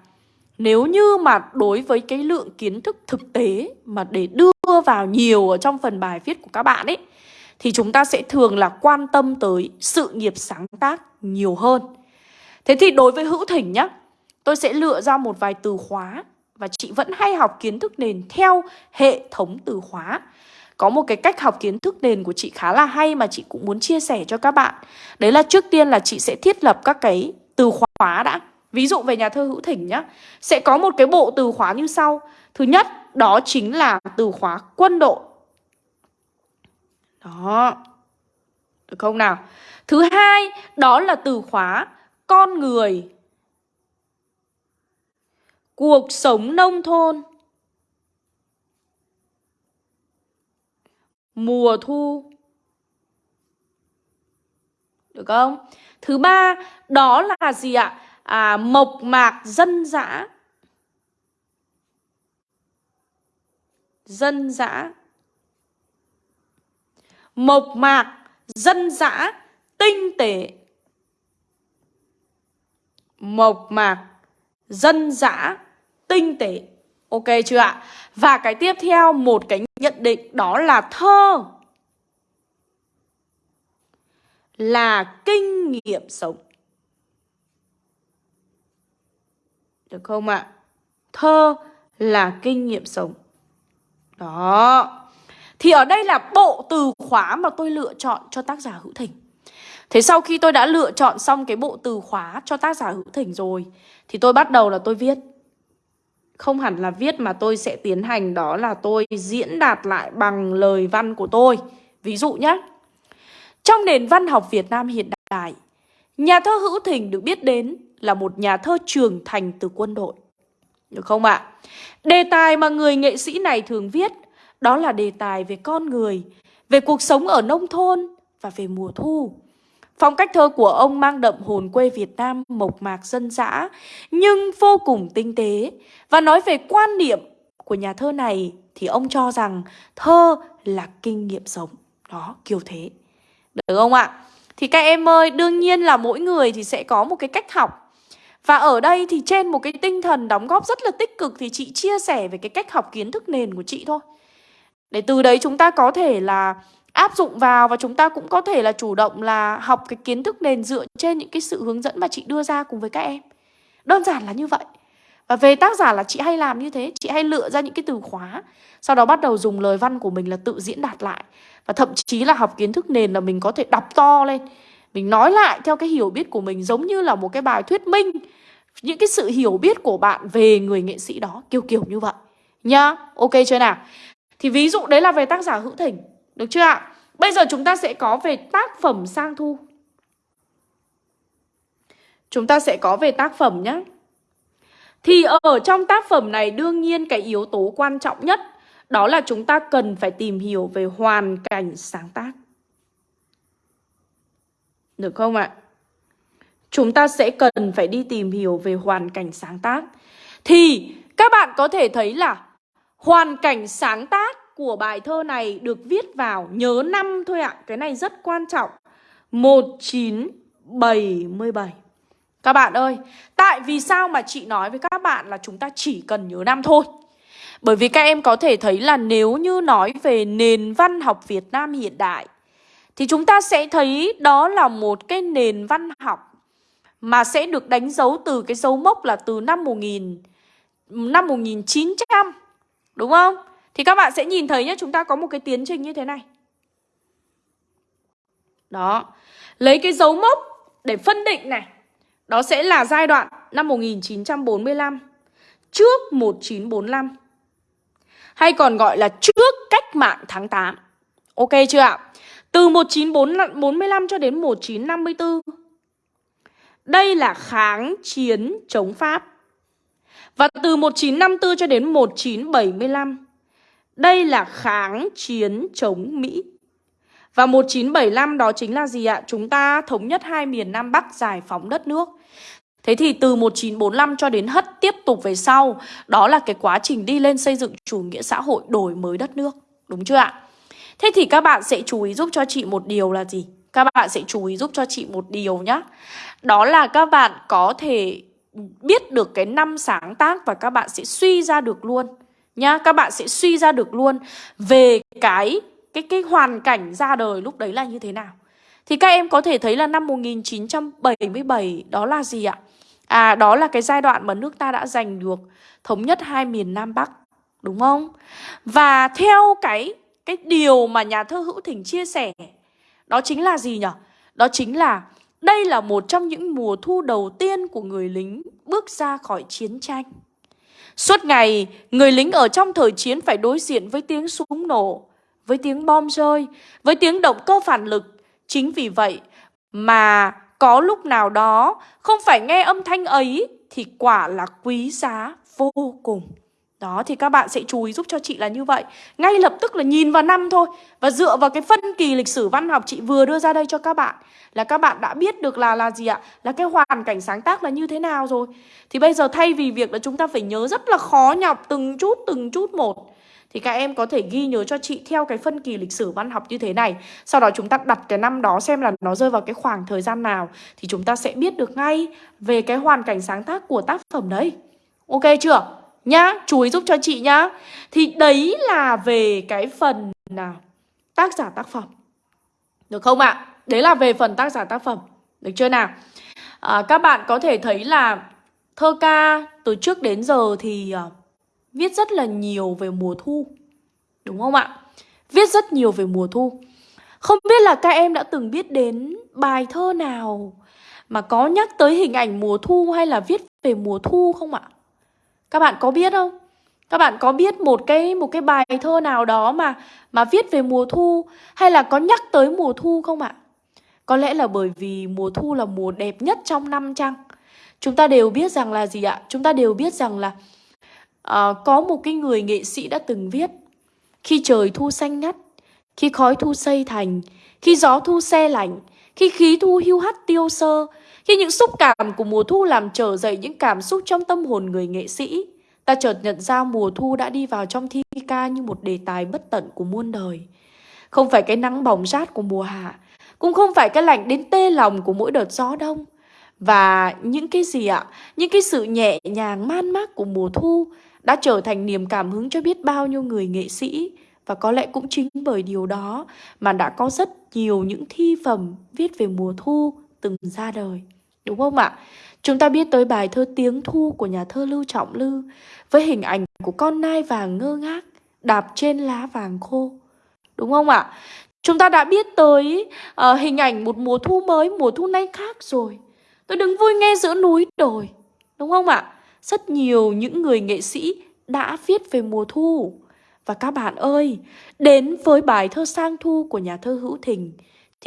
nếu như mà đối với cái lượng kiến thức thực tế mà để đưa vào nhiều ở trong phần bài viết của các bạn ấy thì chúng ta sẽ thường là quan tâm tới sự nghiệp sáng tác nhiều hơn. Thế thì đối với hữu thỉnh nhá, tôi sẽ lựa ra một vài từ khóa và chị vẫn hay học kiến thức nền theo hệ thống từ khóa. Có một cái cách học kiến thức nền của chị khá là hay mà chị cũng muốn chia sẻ cho các bạn. Đấy là trước tiên là chị sẽ thiết lập các cái từ khóa đã. Ví dụ về nhà thơ hữu thỉnh nhá, sẽ có một cái bộ từ khóa như sau. Thứ nhất, đó chính là từ khóa quân đội. Đó. Được không nào? Thứ hai, đó là từ khóa con người. Cuộc sống nông thôn. Mùa thu. Được không? Thứ ba, đó là gì ạ? À, mộc mạc dân dã. Dân dã mộc mạc, dân dã, tinh tế. Mộc mạc, dân dã, tinh tế. Ok chưa ạ? Và cái tiếp theo, một cái nhận định đó là thơ là kinh nghiệm sống. Được không ạ? Thơ là kinh nghiệm sống. Đó. Thì ở đây là bộ từ khóa mà tôi lựa chọn cho tác giả Hữu Thỉnh Thế sau khi tôi đã lựa chọn xong cái bộ từ khóa cho tác giả Hữu Thỉnh rồi, Thì tôi bắt đầu là tôi viết không hẳn là viết mà tôi sẽ tiến hành đó là tôi diễn đạt lại bằng lời văn của tôi. Ví dụ nhé Trong nền văn học Việt Nam hiện đại, Nhà thơ Hữu Thỉnh được biết đến là một nhà thơ trưởng thành từ quân đội. Được không ạ? Đề tài mà người nghệ sĩ này thường viết, Đó là đề tài về con người, Về cuộc sống ở nông thôn Và về mùa thu. Phong cách thơ của ông mang đậm hồn quê Việt Nam mộc mạc dân dã nhưng vô cùng tinh tế. Và nói về quan niệm của nhà thơ này thì ông cho rằng thơ là kinh nghiệm sống. Đó, kiểu thế. Được không ạ? Thì các em ơi, đương nhiên là mỗi người thì sẽ có một cái cách học. Và ở đây thì trên một cái tinh thần đóng góp rất là tích cực thì chị chia sẻ về cái cách học kiến thức nền của chị thôi. Để từ đấy chúng ta có thể là áp dụng vào và chúng ta cũng có thể là chủ động là học cái kiến thức nền dựa trên những cái sự hướng dẫn mà chị đưa ra cùng với các em. Đơn giản là như vậy. Và về tác giả là chị hay làm như thế, chị hay lựa ra những cái từ khóa, sau đó bắt đầu dùng lời văn của mình là tự diễn đạt lại. Và thậm chí là học kiến thức nền là mình có thể đọc to lên, mình nói lại theo cái hiểu biết của mình giống như là một cái bài thuyết minh những cái sự hiểu biết của bạn về người nghệ sĩ đó, kiểu kiểu như vậy. Nhá, ok chưa nào? Thì ví dụ đấy là về tác giả Hữu Thỉnh được chưa ạ? Bây giờ chúng ta sẽ có về tác phẩm sang thu. Chúng ta sẽ có về tác phẩm nhé. Thì ở trong tác phẩm này, đương nhiên cái yếu tố quan trọng nhất, đó là chúng ta cần phải tìm hiểu về hoàn cảnh sáng tác. Được không ạ? Chúng ta sẽ cần phải đi tìm hiểu về hoàn cảnh sáng tác. Thì các bạn có thể thấy là hoàn cảnh sáng tác của bài thơ này được viết vào nhớ năm thôi ạ. Cái này rất quan trọng. 1977. Các bạn ơi, tại vì sao mà chị nói với các bạn là chúng ta chỉ cần nhớ năm thôi? Bởi vì các em có thể thấy là nếu như nói về nền văn học Việt Nam hiện đại thì chúng ta sẽ thấy đó là một cái nền văn học mà sẽ được đánh dấu từ cái dấu mốc là từ năm 1000 năm 1900 đúng không? Thì các bạn sẽ nhìn thấy nhé, chúng ta có một cái tiến trình như thế này. Đó, lấy cái dấu mốc để phân định này. Đó sẽ là giai đoạn năm 1945 trước 1945. Hay còn gọi là trước cách mạng tháng 8. Ok chưa ạ? Từ 1945 cho đến 1954. Đây là kháng chiến chống Pháp. Và từ 1954 cho đến 1975 đây là kháng chiến chống Mỹ. Và 1975 đó chính là gì ạ? Chúng ta thống nhất hai miền Nam Bắc giải phóng đất nước. Thế thì từ 1945 cho đến hất tiếp tục về sau, đó là cái quá trình đi lên xây dựng chủ nghĩa xã hội đổi mới đất nước. Đúng chưa ạ? Thế thì các bạn sẽ chú ý giúp cho chị một điều là gì? Các bạn sẽ chú ý giúp cho chị một điều nhé. Đó là các bạn có thể biết được cái năm sáng tác và các bạn sẽ suy ra được luôn nhá. Các bạn sẽ suy ra được luôn về cái cái cái hoàn cảnh ra đời lúc đấy là như thế nào. Thì các em có thể thấy là năm 1977 đó là gì ạ? À đó là cái giai đoạn mà nước ta đã giành được thống nhất hai miền Nam Bắc, đúng không? Và theo cái cái điều mà nhà thơ Hữu Thỉnh chia sẻ, đó chính là gì nhỉ đó chính là đây là một trong những mùa thu đầu tiên của người lính bước ra khỏi chiến tranh. Suốt ngày, người lính ở trong thời chiến phải đối diện với tiếng súng nổ, với tiếng bom rơi, với tiếng động cơ phản lực. Chính vì vậy mà có lúc nào đó không phải nghe âm thanh ấy thì quả là quý giá vô cùng. Đó, thì các bạn sẽ chú ý giúp cho chị là như vậy. Ngay lập tức là nhìn vào năm thôi, Và dựa vào cái phân kỳ lịch sử văn học chị vừa đưa ra đây cho các bạn, Là các bạn đã biết được là là gì ạ? Là cái hoàn cảnh sáng tác là như thế nào rồi. Thì bây giờ thay vì việc là chúng ta phải nhớ rất là khó nhọc, từng chút từng chút một, thì các em có thể ghi nhớ cho chị theo cái phân kỳ lịch sử văn học như thế này. Sau đó chúng ta đặt cái năm đó xem là nó rơi vào cái khoảng thời gian nào, Thì chúng ta sẽ biết được ngay về cái hoàn cảnh sáng tác của tác phẩm đấy. Ok chưa? Nhá. Chú ý giúp cho chị nhá. Thì đấy là về cái phần nào tác giả tác phẩm. Được không ạ? Đấy là về phần tác giả tác phẩm. Được chưa nào? À, các bạn có thể thấy là thơ ca từ trước đến giờ thì uh, viết rất là nhiều về mùa thu. Đúng không ạ? Viết rất nhiều về mùa thu. Không biết là các em đã từng biết đến bài thơ nào Mà có nhắc tới hình ảnh mùa thu hay là viết về mùa thu không ạ? Các bạn có biết không? Các bạn có biết một cái một cái bài thơ nào đó mà mà viết về mùa thu hay là có nhắc tới mùa thu không ạ? Có lẽ là bởi vì mùa thu là mùa đẹp nhất trong năm chăng? Chúng ta đều biết rằng là gì ạ? Chúng ta đều biết rằng là uh, có một cái người nghệ sĩ đã từng viết Khi trời thu xanh ngắt, khi khói thu xây thành, khi gió thu xe lạnh, khi khí thu hưu hắt tiêu sơ, khi những xúc cảm của mùa thu làm trở dậy những cảm xúc trong tâm hồn người nghệ sĩ, ta chợt nhận ra mùa thu đã đi vào trong thi ca như một đề tài bất tận của muôn đời. Không phải cái nắng bỏng rát của mùa hạ, cũng không phải cái lạnh đến tê lòng của mỗi đợt gió đông. Và những cái gì ạ? Những cái sự nhẹ nhàng man mác của mùa thu đã trở thành niềm cảm hứng cho biết bao nhiêu người nghệ sĩ. Và có lẽ cũng chính bởi điều đó mà đã có rất nhiều những thi phẩm viết về mùa thu từng ra đời. Đúng không ạ? Chúng ta biết tới bài thơ Tiếng Thu của nhà thơ Lưu Trọng Lư với hình ảnh của con nai vàng ngơ ngác đạp trên lá vàng khô. Đúng không ạ? Chúng ta đã biết tới uh, hình ảnh một mùa thu mới, mùa thu nay khác rồi. Tôi đứng vui nghe giữa núi đồi. Đúng không ạ? Rất nhiều những người nghệ sĩ đã viết về mùa thu. Và các bạn ơi, đến với bài thơ Sang Thu của nhà thơ Hữu Thình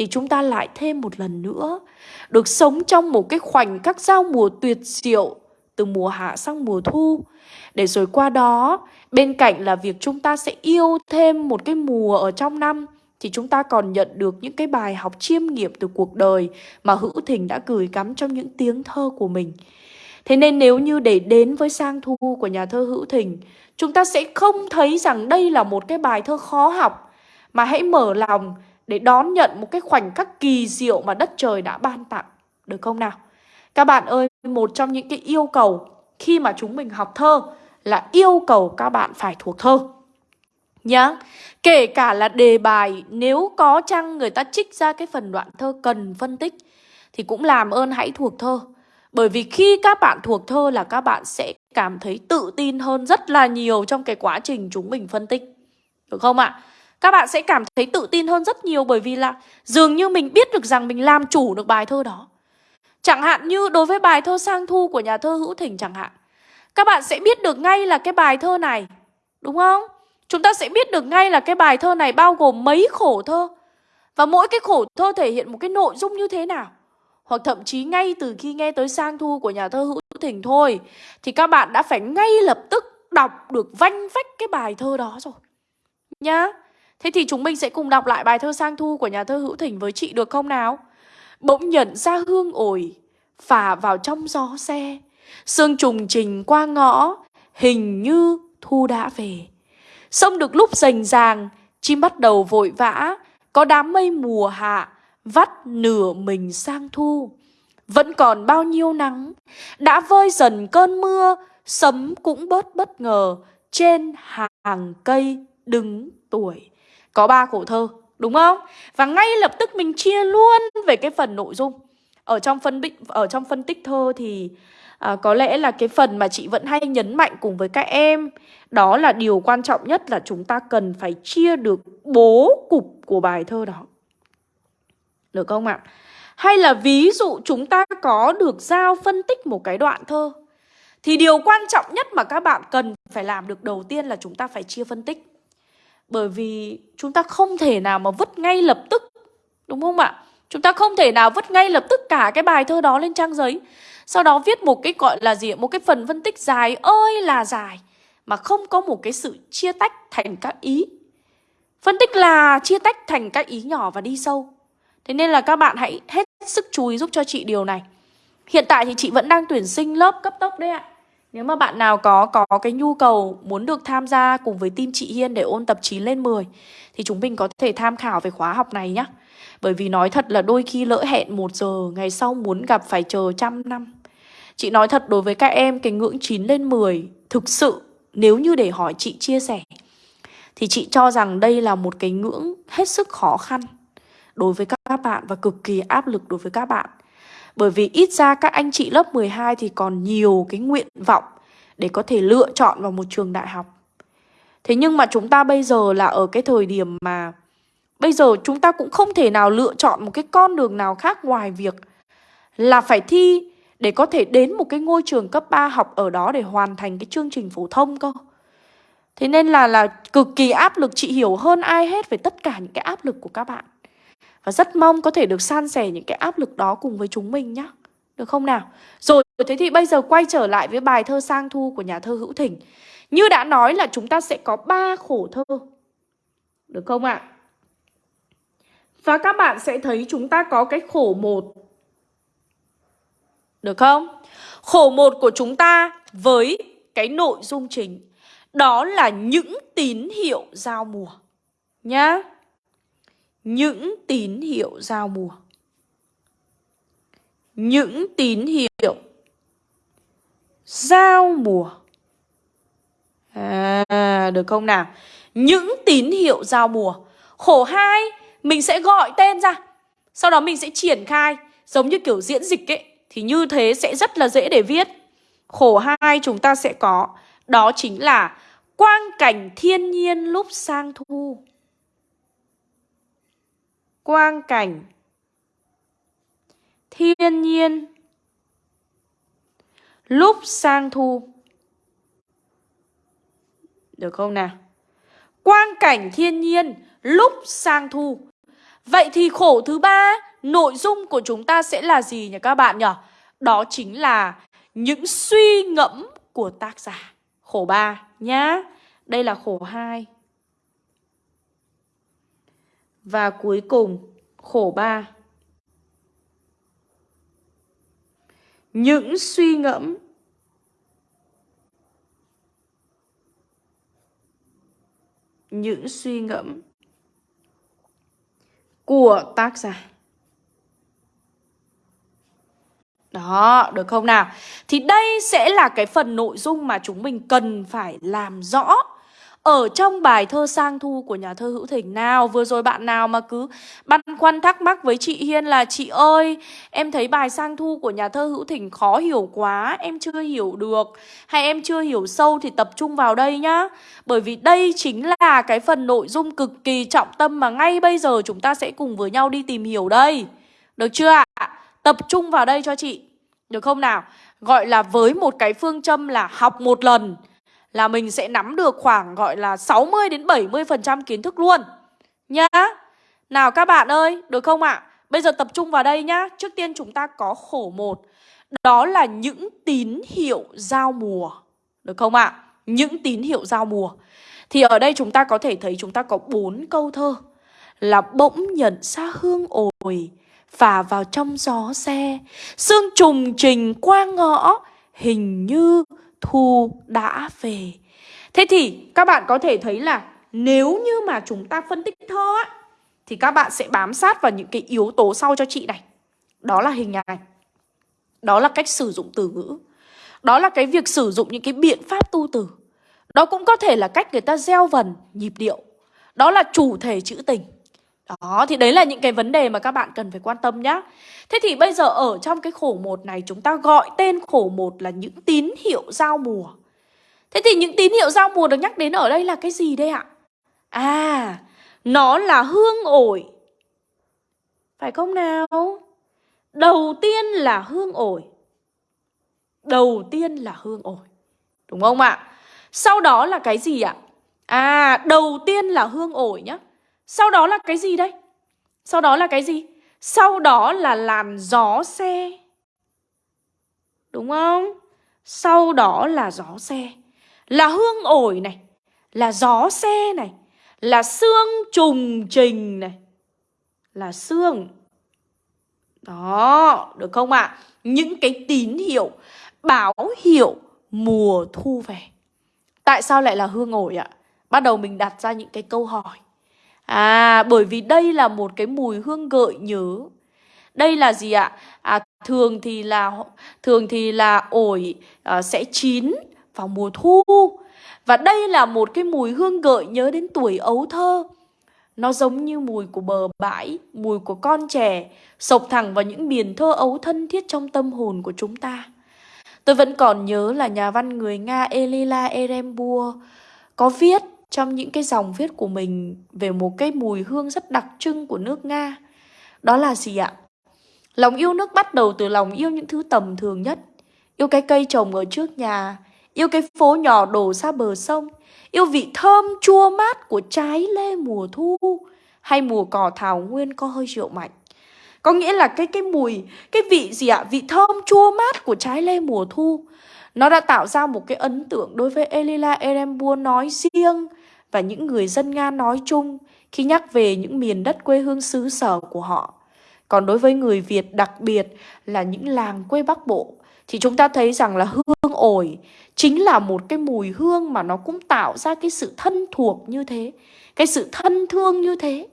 thì chúng ta lại thêm một lần nữa được sống trong một cái khoảnh khắc giao mùa tuyệt diệu từ mùa hạ sang mùa thu. Để rồi qua đó, bên cạnh là việc chúng ta sẽ yêu thêm một cái mùa ở trong năm thì chúng ta còn nhận được những cái bài học chiêm nghiệm từ cuộc đời mà Hữu Thình đã gửi gắm trong những tiếng thơ của mình. Thế nên nếu như để đến với sang thu của nhà thơ Hữu Thình, chúng ta sẽ không thấy rằng đây là một cái bài thơ khó học, mà hãy mở lòng để đón nhận một cái khoảnh khắc kỳ diệu mà đất trời đã ban tặng. Được không nào? Các bạn ơi, một trong những cái yêu cầu khi mà chúng mình học thơ là yêu cầu các bạn phải thuộc thơ. Nhá, kể cả là đề bài nếu có chăng người ta trích ra cái phần đoạn thơ cần phân tích thì cũng làm ơn hãy thuộc thơ. Bởi vì khi các bạn thuộc thơ là các bạn sẽ cảm thấy tự tin hơn rất là nhiều trong cái quá trình chúng mình phân tích. Được không ạ? Các bạn sẽ cảm thấy tự tin hơn rất nhiều bởi vì là dường như mình biết được rằng mình làm chủ được bài thơ đó. Chẳng hạn như đối với bài thơ Sang Thu của nhà thơ Hữu thỉnh chẳng hạn. Các bạn sẽ biết được ngay là cái bài thơ này, đúng không? Chúng ta sẽ biết được ngay là cái bài thơ này bao gồm mấy khổ thơ. Và mỗi cái khổ thơ thể hiện một cái nội dung như thế nào. Hoặc thậm chí ngay từ khi nghe tới sang thu của nhà thơ Hữu thỉnh thôi Thì các bạn đã phải ngay lập tức đọc được vanh vách cái bài thơ đó rồi Nhá Thế thì chúng mình sẽ cùng đọc lại bài thơ sang thu của nhà thơ Hữu thỉnh với chị được không nào? Bỗng nhận ra hương ổi, Phả vào trong gió xe. Sương trùng trình qua ngõ, Hình như thu đã về. Sông được lúc rành ràng, Chim bắt đầu vội vã. Có đám mây mùa hạ, Vắt nửa mình sang thu. Vẫn còn bao nhiêu nắng, Đã vơi dần cơn mưa, Sấm cũng bớt bất ngờ. Trên hàng cây đứng tuổi có ba khổ thơ Đúng không? Và ngay lập tức mình chia luôn về cái phần nội dung Ở trong phân, ở trong phân tích thơ thì à, có lẽ là cái phần mà chị vẫn hay nhấn mạnh cùng với các em đó là điều quan trọng nhất là chúng ta cần phải chia được bố cục của bài thơ đó được không ạ? Hay là ví dụ chúng ta có được giao phân tích một cái đoạn thơ thì điều quan trọng nhất mà các bạn cần phải làm được đầu tiên là chúng ta phải chia phân tích bởi vì chúng ta không thể nào mà vứt ngay lập tức, Đúng không ạ? Chúng ta không thể nào vứt ngay lập tức cả cái bài thơ đó lên trang giấy. Sau đó viết một cái gọi là gì Một cái phần phân tích dài ơi là dài, Mà không có một cái sự chia tách thành các ý. Phân tích là chia tách thành các ý nhỏ và đi sâu. Thế nên là các bạn hãy hết sức chú ý giúp cho chị điều này. Hiện tại thì chị vẫn đang tuyển sinh lớp cấp tốc đấy ạ. Nếu mà bạn nào có có cái nhu cầu muốn được tham gia cùng với team chị Hiên để ôn tập 9 lên 10 Thì chúng mình có thể tham khảo về khóa học này nhé Bởi vì nói thật là đôi khi lỡ hẹn 1 giờ, Ngày sau muốn gặp phải chờ trăm năm. Chị nói thật đối với các em, cái ngưỡng 9 lên 10 Thực sự nếu như để hỏi chị chia sẻ, Thì chị cho rằng đây là một cái ngưỡng hết sức khó khăn Đối với các bạn và cực kỳ áp lực đối với các bạn. Bởi vì ít ra các anh chị lớp 12 thì còn nhiều cái nguyện vọng Để có thể lựa chọn vào một trường đại học. Thế nhưng mà chúng ta bây giờ là ở cái thời điểm mà Bây giờ chúng ta cũng không thể nào lựa chọn một cái con đường nào khác ngoài việc Là phải thi để có thể đến một cái ngôi trường cấp 3 học ở đó để hoàn thành cái chương trình phổ thông cơ. Thế nên là là cực kỳ áp lực, chị hiểu hơn ai hết về tất cả những cái áp lực của các bạn. Và rất mong có thể được san sẻ những cái áp lực đó cùng với chúng mình nhé Được không nào? Rồi, thế thì bây giờ quay trở lại với bài thơ sang thu của nhà thơ Hữu Thỉnh Như đã nói là chúng ta sẽ có ba khổ thơ Được không ạ? À? Và các bạn sẽ thấy chúng ta có cái khổ một Được không? Khổ một của chúng ta với cái nội dung chính Đó là những tín hiệu giao mùa Nhá những tín hiệu giao mùa. Những tín hiệu giao mùa. À, được không nào? Những tín hiệu giao mùa. Khổ hai mình sẽ gọi tên ra. Sau đó mình sẽ triển khai. Giống như kiểu diễn dịch ấy Thì như thế sẽ rất là dễ để viết. Khổ hai chúng ta sẽ có Đó chính là Quang cảnh thiên nhiên lúc sang thu. Quang cảnh Thiên nhiên Lúc sang thu Được không nào? Quang cảnh thiên nhiên lúc sang thu Vậy thì khổ thứ ba, nội dung của chúng ta sẽ là gì nhỉ các bạn nhỉ? Đó chính là những suy ngẫm của tác giả. Khổ ba nhá. Đây là khổ hai và cuối cùng khổ 3. Những suy ngẫm những suy ngẫm của tác giả. Đó, được không nào? Thì đây sẽ là cái phần nội dung mà chúng mình cần phải làm rõ ở trong bài thơ sang thu của nhà thơ Hữu Thỉnh nào Vừa rồi bạn nào mà cứ băn khoăn thắc mắc với chị Hiên là Chị ơi, em thấy bài sang thu của nhà thơ Hữu Thỉnh khó hiểu quá Em chưa hiểu được. Hay em chưa hiểu sâu thì tập trung vào đây nhá. Bởi vì đây chính là cái phần nội dung cực kỳ trọng tâm Mà ngay bây giờ chúng ta sẽ cùng với nhau đi tìm hiểu đây. Được chưa ạ? Tập trung vào đây cho chị. Được không nào? Gọi là với một cái phương châm là học một lần là mình sẽ nắm được khoảng gọi là 60 đến 70% kiến thức luôn. Nhá. Nào các bạn ơi, được không ạ? À? Bây giờ tập trung vào đây nhá. Trước tiên chúng ta có khổ một. Đó là những tín hiệu giao mùa. Được không ạ? À? Những tín hiệu giao mùa. Thì ở đây chúng ta có thể thấy chúng ta có bốn câu thơ. Là bỗng nhận xa hương ồi, phả vào trong gió xe, sương trùng trình qua ngõ, hình như thu đã về. Thế thì các bạn có thể thấy là nếu như mà chúng ta phân tích thơ á, thì các bạn sẽ bám sát vào những cái yếu tố sau cho chị này. Đó là hình ảnh. Đó là cách sử dụng từ ngữ. Đó là cái việc sử dụng những cái biện pháp tu từ. Đó cũng có thể là cách người ta gieo vần, nhịp điệu. Đó là chủ thể chữ tình. Đó, thì đấy là những cái vấn đề mà các bạn cần phải quan tâm nhá. Thế thì bây giờ ở trong cái khổ một này chúng ta gọi tên khổ một là những tín hiệu giao mùa. Thế thì những tín hiệu giao mùa được nhắc đến ở đây là cái gì đây ạ? À, nó là hương ổi. Phải không nào? Đầu tiên là hương ổi. Đầu tiên là hương ổi. Đúng không ạ? Sau đó là cái gì ạ? À, đầu tiên là hương ổi nhá. Sau đó là cái gì đây? Sau đó là cái gì? Sau đó là làn gió xe. Đúng không? Sau đó là gió xe. Là hương ổi này. Là gió xe này. Là xương trùng trình này. Là xương. Đó, được không ạ? À? Những cái tín hiệu, báo hiệu mùa thu về. Tại sao lại là hương ổi ạ? Bắt đầu mình đặt ra những cái câu hỏi. À, bởi vì đây là một cái mùi hương gợi nhớ. Đây là gì ạ? À, thường thì là thường thì là ổi à, sẽ chín vào mùa thu. Và đây là một cái mùi hương gợi nhớ đến tuổi ấu thơ. Nó giống như mùi của bờ bãi, mùi của con trẻ, sộc thẳng vào những miền thơ ấu thân thiết trong tâm hồn của chúng ta. Tôi vẫn còn nhớ là nhà văn người Nga Elila Erembua có viết trong những cái dòng viết của mình về một cái mùi hương rất đặc trưng của nước Nga. Đó là gì ạ? Lòng yêu nước bắt đầu từ lòng yêu những thứ tầm thường nhất. Yêu cái cây trồng ở trước nhà, yêu cái phố nhỏ đổ ra bờ sông, yêu vị thơm chua mát của trái lê mùa thu hay mùa cỏ thảo nguyên có hơi rượu mạnh. Có nghĩa là cái cái mùi, cái vị gì ạ? Vị thơm chua mát của trái lê mùa thu. Nó đã tạo ra một cái ấn tượng đối với Elila Erembua nói riêng và những người dân Nga nói chung khi nhắc về những miền đất quê hương xứ sở của họ. Còn đối với người Việt đặc biệt là những làng quê Bắc Bộ thì chúng ta thấy rằng là hương ổi chính là một cái mùi hương mà nó cũng tạo ra cái sự thân thuộc như thế, cái sự thân thương như thế.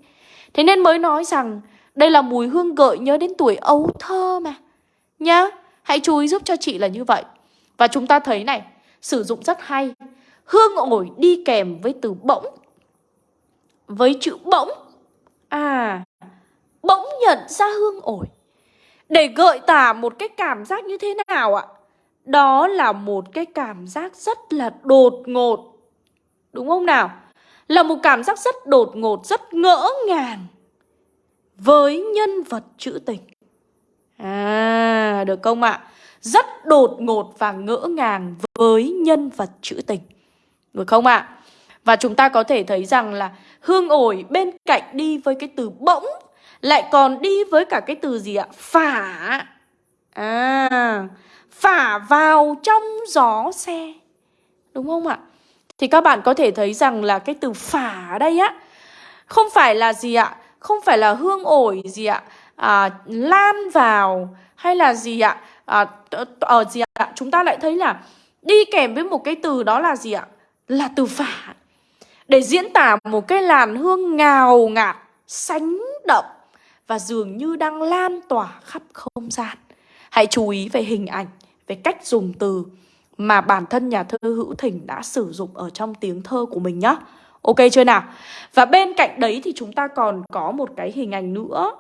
Thế nên mới nói rằng đây là mùi hương gợi nhớ đến tuổi ấu thơ mà. Nhá, hãy chú ý giúp cho chị là như vậy. Và chúng ta thấy này, sử dụng rất hay. Hương ổi đi kèm với từ bỗng. Với chữ bỗng. À, bỗng nhận ra hương ổi. Để gợi tả một cái cảm giác như thế nào ạ? Đó là một cái cảm giác rất là đột ngột. Đúng không nào? Là một cảm giác rất đột ngột, rất ngỡ ngàng với nhân vật trữ tình. À, được không ạ? Rất đột ngột và ngỡ ngàng với nhân vật trữ tình. Được không ạ? Và chúng ta có thể thấy rằng là hương ổi bên cạnh đi với cái từ bỗng lại còn đi với cả cái từ gì ạ? Phả. À, phả vào trong gió xe. Đúng không ạ? Thì các bạn có thể thấy rằng là cái từ phả ở đây á không phải là gì ạ? Không phải là hương ổi gì ạ? À, lan vào hay là gì ạ? À, ở ờ, gì ạ? Chúng ta lại thấy là đi kèm với một cái từ đó là gì ạ? Là từ phả. Để diễn tả một cái làn hương ngào ngạt, sánh đậm và dường như đang lan tỏa khắp không gian. Hãy chú ý về hình ảnh, về cách dùng từ mà bản thân nhà thơ Hữu Thỉnh đã sử dụng ở trong tiếng thơ của mình nhé. Ok chưa nào? Và bên cạnh đấy thì chúng ta còn có một cái hình ảnh nữa.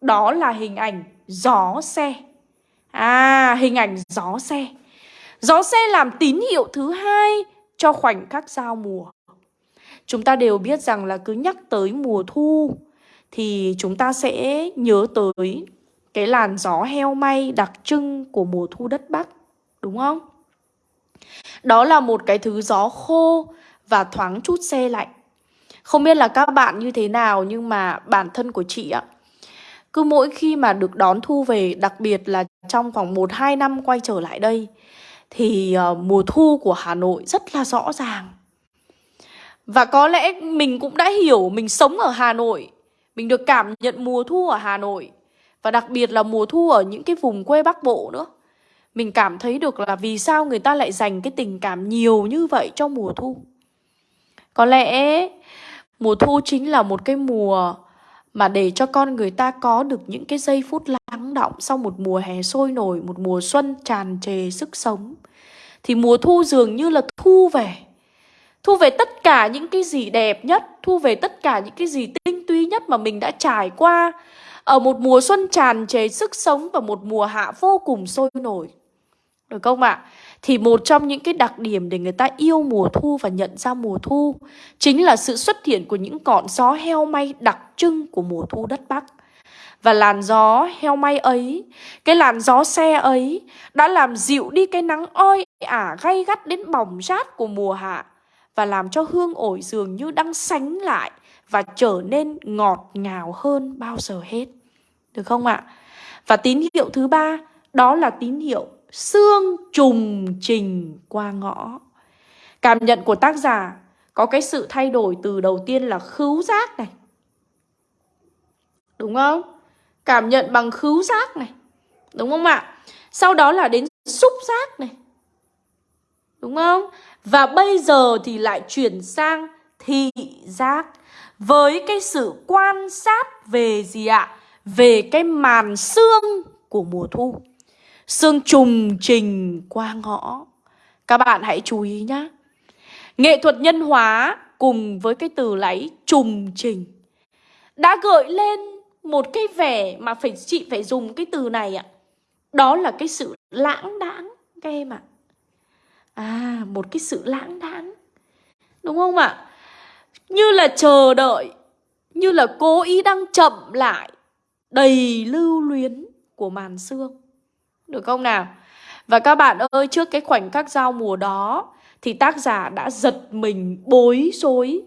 Đó là hình ảnh gió xe. À, hình ảnh gió xe. Gió xe làm tín hiệu thứ hai cho khoảnh khắc giao mùa. Chúng ta đều biết rằng là cứ nhắc tới mùa thu thì chúng ta sẽ nhớ tới cái làn gió heo may đặc trưng của mùa thu đất Bắc, đúng không? Đó là một cái thứ gió khô và thoáng chút xe lạnh. Không biết là các bạn như thế nào nhưng mà bản thân của chị ạ, cứ mỗi khi mà được đón thu về, đặc biệt là trong khoảng 1-2 năm quay trở lại đây, thì uh, mùa thu của Hà Nội rất là rõ ràng. Và có lẽ mình cũng đã hiểu mình sống ở Hà Nội mình được cảm nhận mùa thu ở Hà Nội Và đặc biệt là mùa thu ở những cái vùng quê Bắc Bộ nữa Mình cảm thấy được là vì sao người ta lại dành cái tình cảm nhiều như vậy cho mùa thu Có lẽ mùa thu chính là một cái mùa mà để cho con người ta có được những cái giây phút lắng động sau một mùa hè sôi nổi, một mùa xuân tràn trề sức sống. Thì mùa thu dường như là thu về. Thu về tất cả những cái gì đẹp nhất, Thu về tất cả những cái gì tinh túy nhất mà mình đã trải qua Ở một mùa xuân tràn trề sức sống Và một mùa hạ vô cùng sôi nổi. Được không ạ? Thì một trong những cái đặc điểm để người ta yêu mùa thu và nhận ra mùa thu Chính là sự xuất hiện của những cọn gió heo may đặc trưng của mùa thu đất Bắc và làn gió heo may ấy, cái làn gió xe ấy đã làm dịu đi cái nắng oi ả gay gắt đến bỏng rát của mùa hạ và làm cho hương ổi dường như đang sánh lại và trở nên ngọt ngào hơn bao giờ hết. Được không ạ? Và tín hiệu thứ ba đó là tín hiệu xương trùng trình qua ngõ. Cảm nhận của tác giả có cái sự thay đổi từ đầu tiên là khứu giác này. Đúng không? Cảm nhận bằng khứu giác này. Đúng không ạ? Sau đó là đến xúc giác này. Đúng không? Và bây giờ thì lại chuyển sang thị giác với cái sự quan sát về gì ạ? Về cái màn xương của mùa thu. xương trùng trình qua ngõ. Các bạn hãy chú ý nhá. Nghệ thuật nhân hóa cùng với cái từ lấy trùng trình đã gợi lên một cái vẻ mà phải chị phải dùng cái từ này ạ. Đó là cái sự lãng đãng các em ạ. À, một cái sự lãng đãng. Đúng không ạ? Như là chờ đợi Như là cố ý đang chậm lại Đầy lưu luyến của màn sương Được không nào? Và các bạn ơi, trước cái khoảnh khắc giao mùa đó Thì tác giả đã giật mình bối rối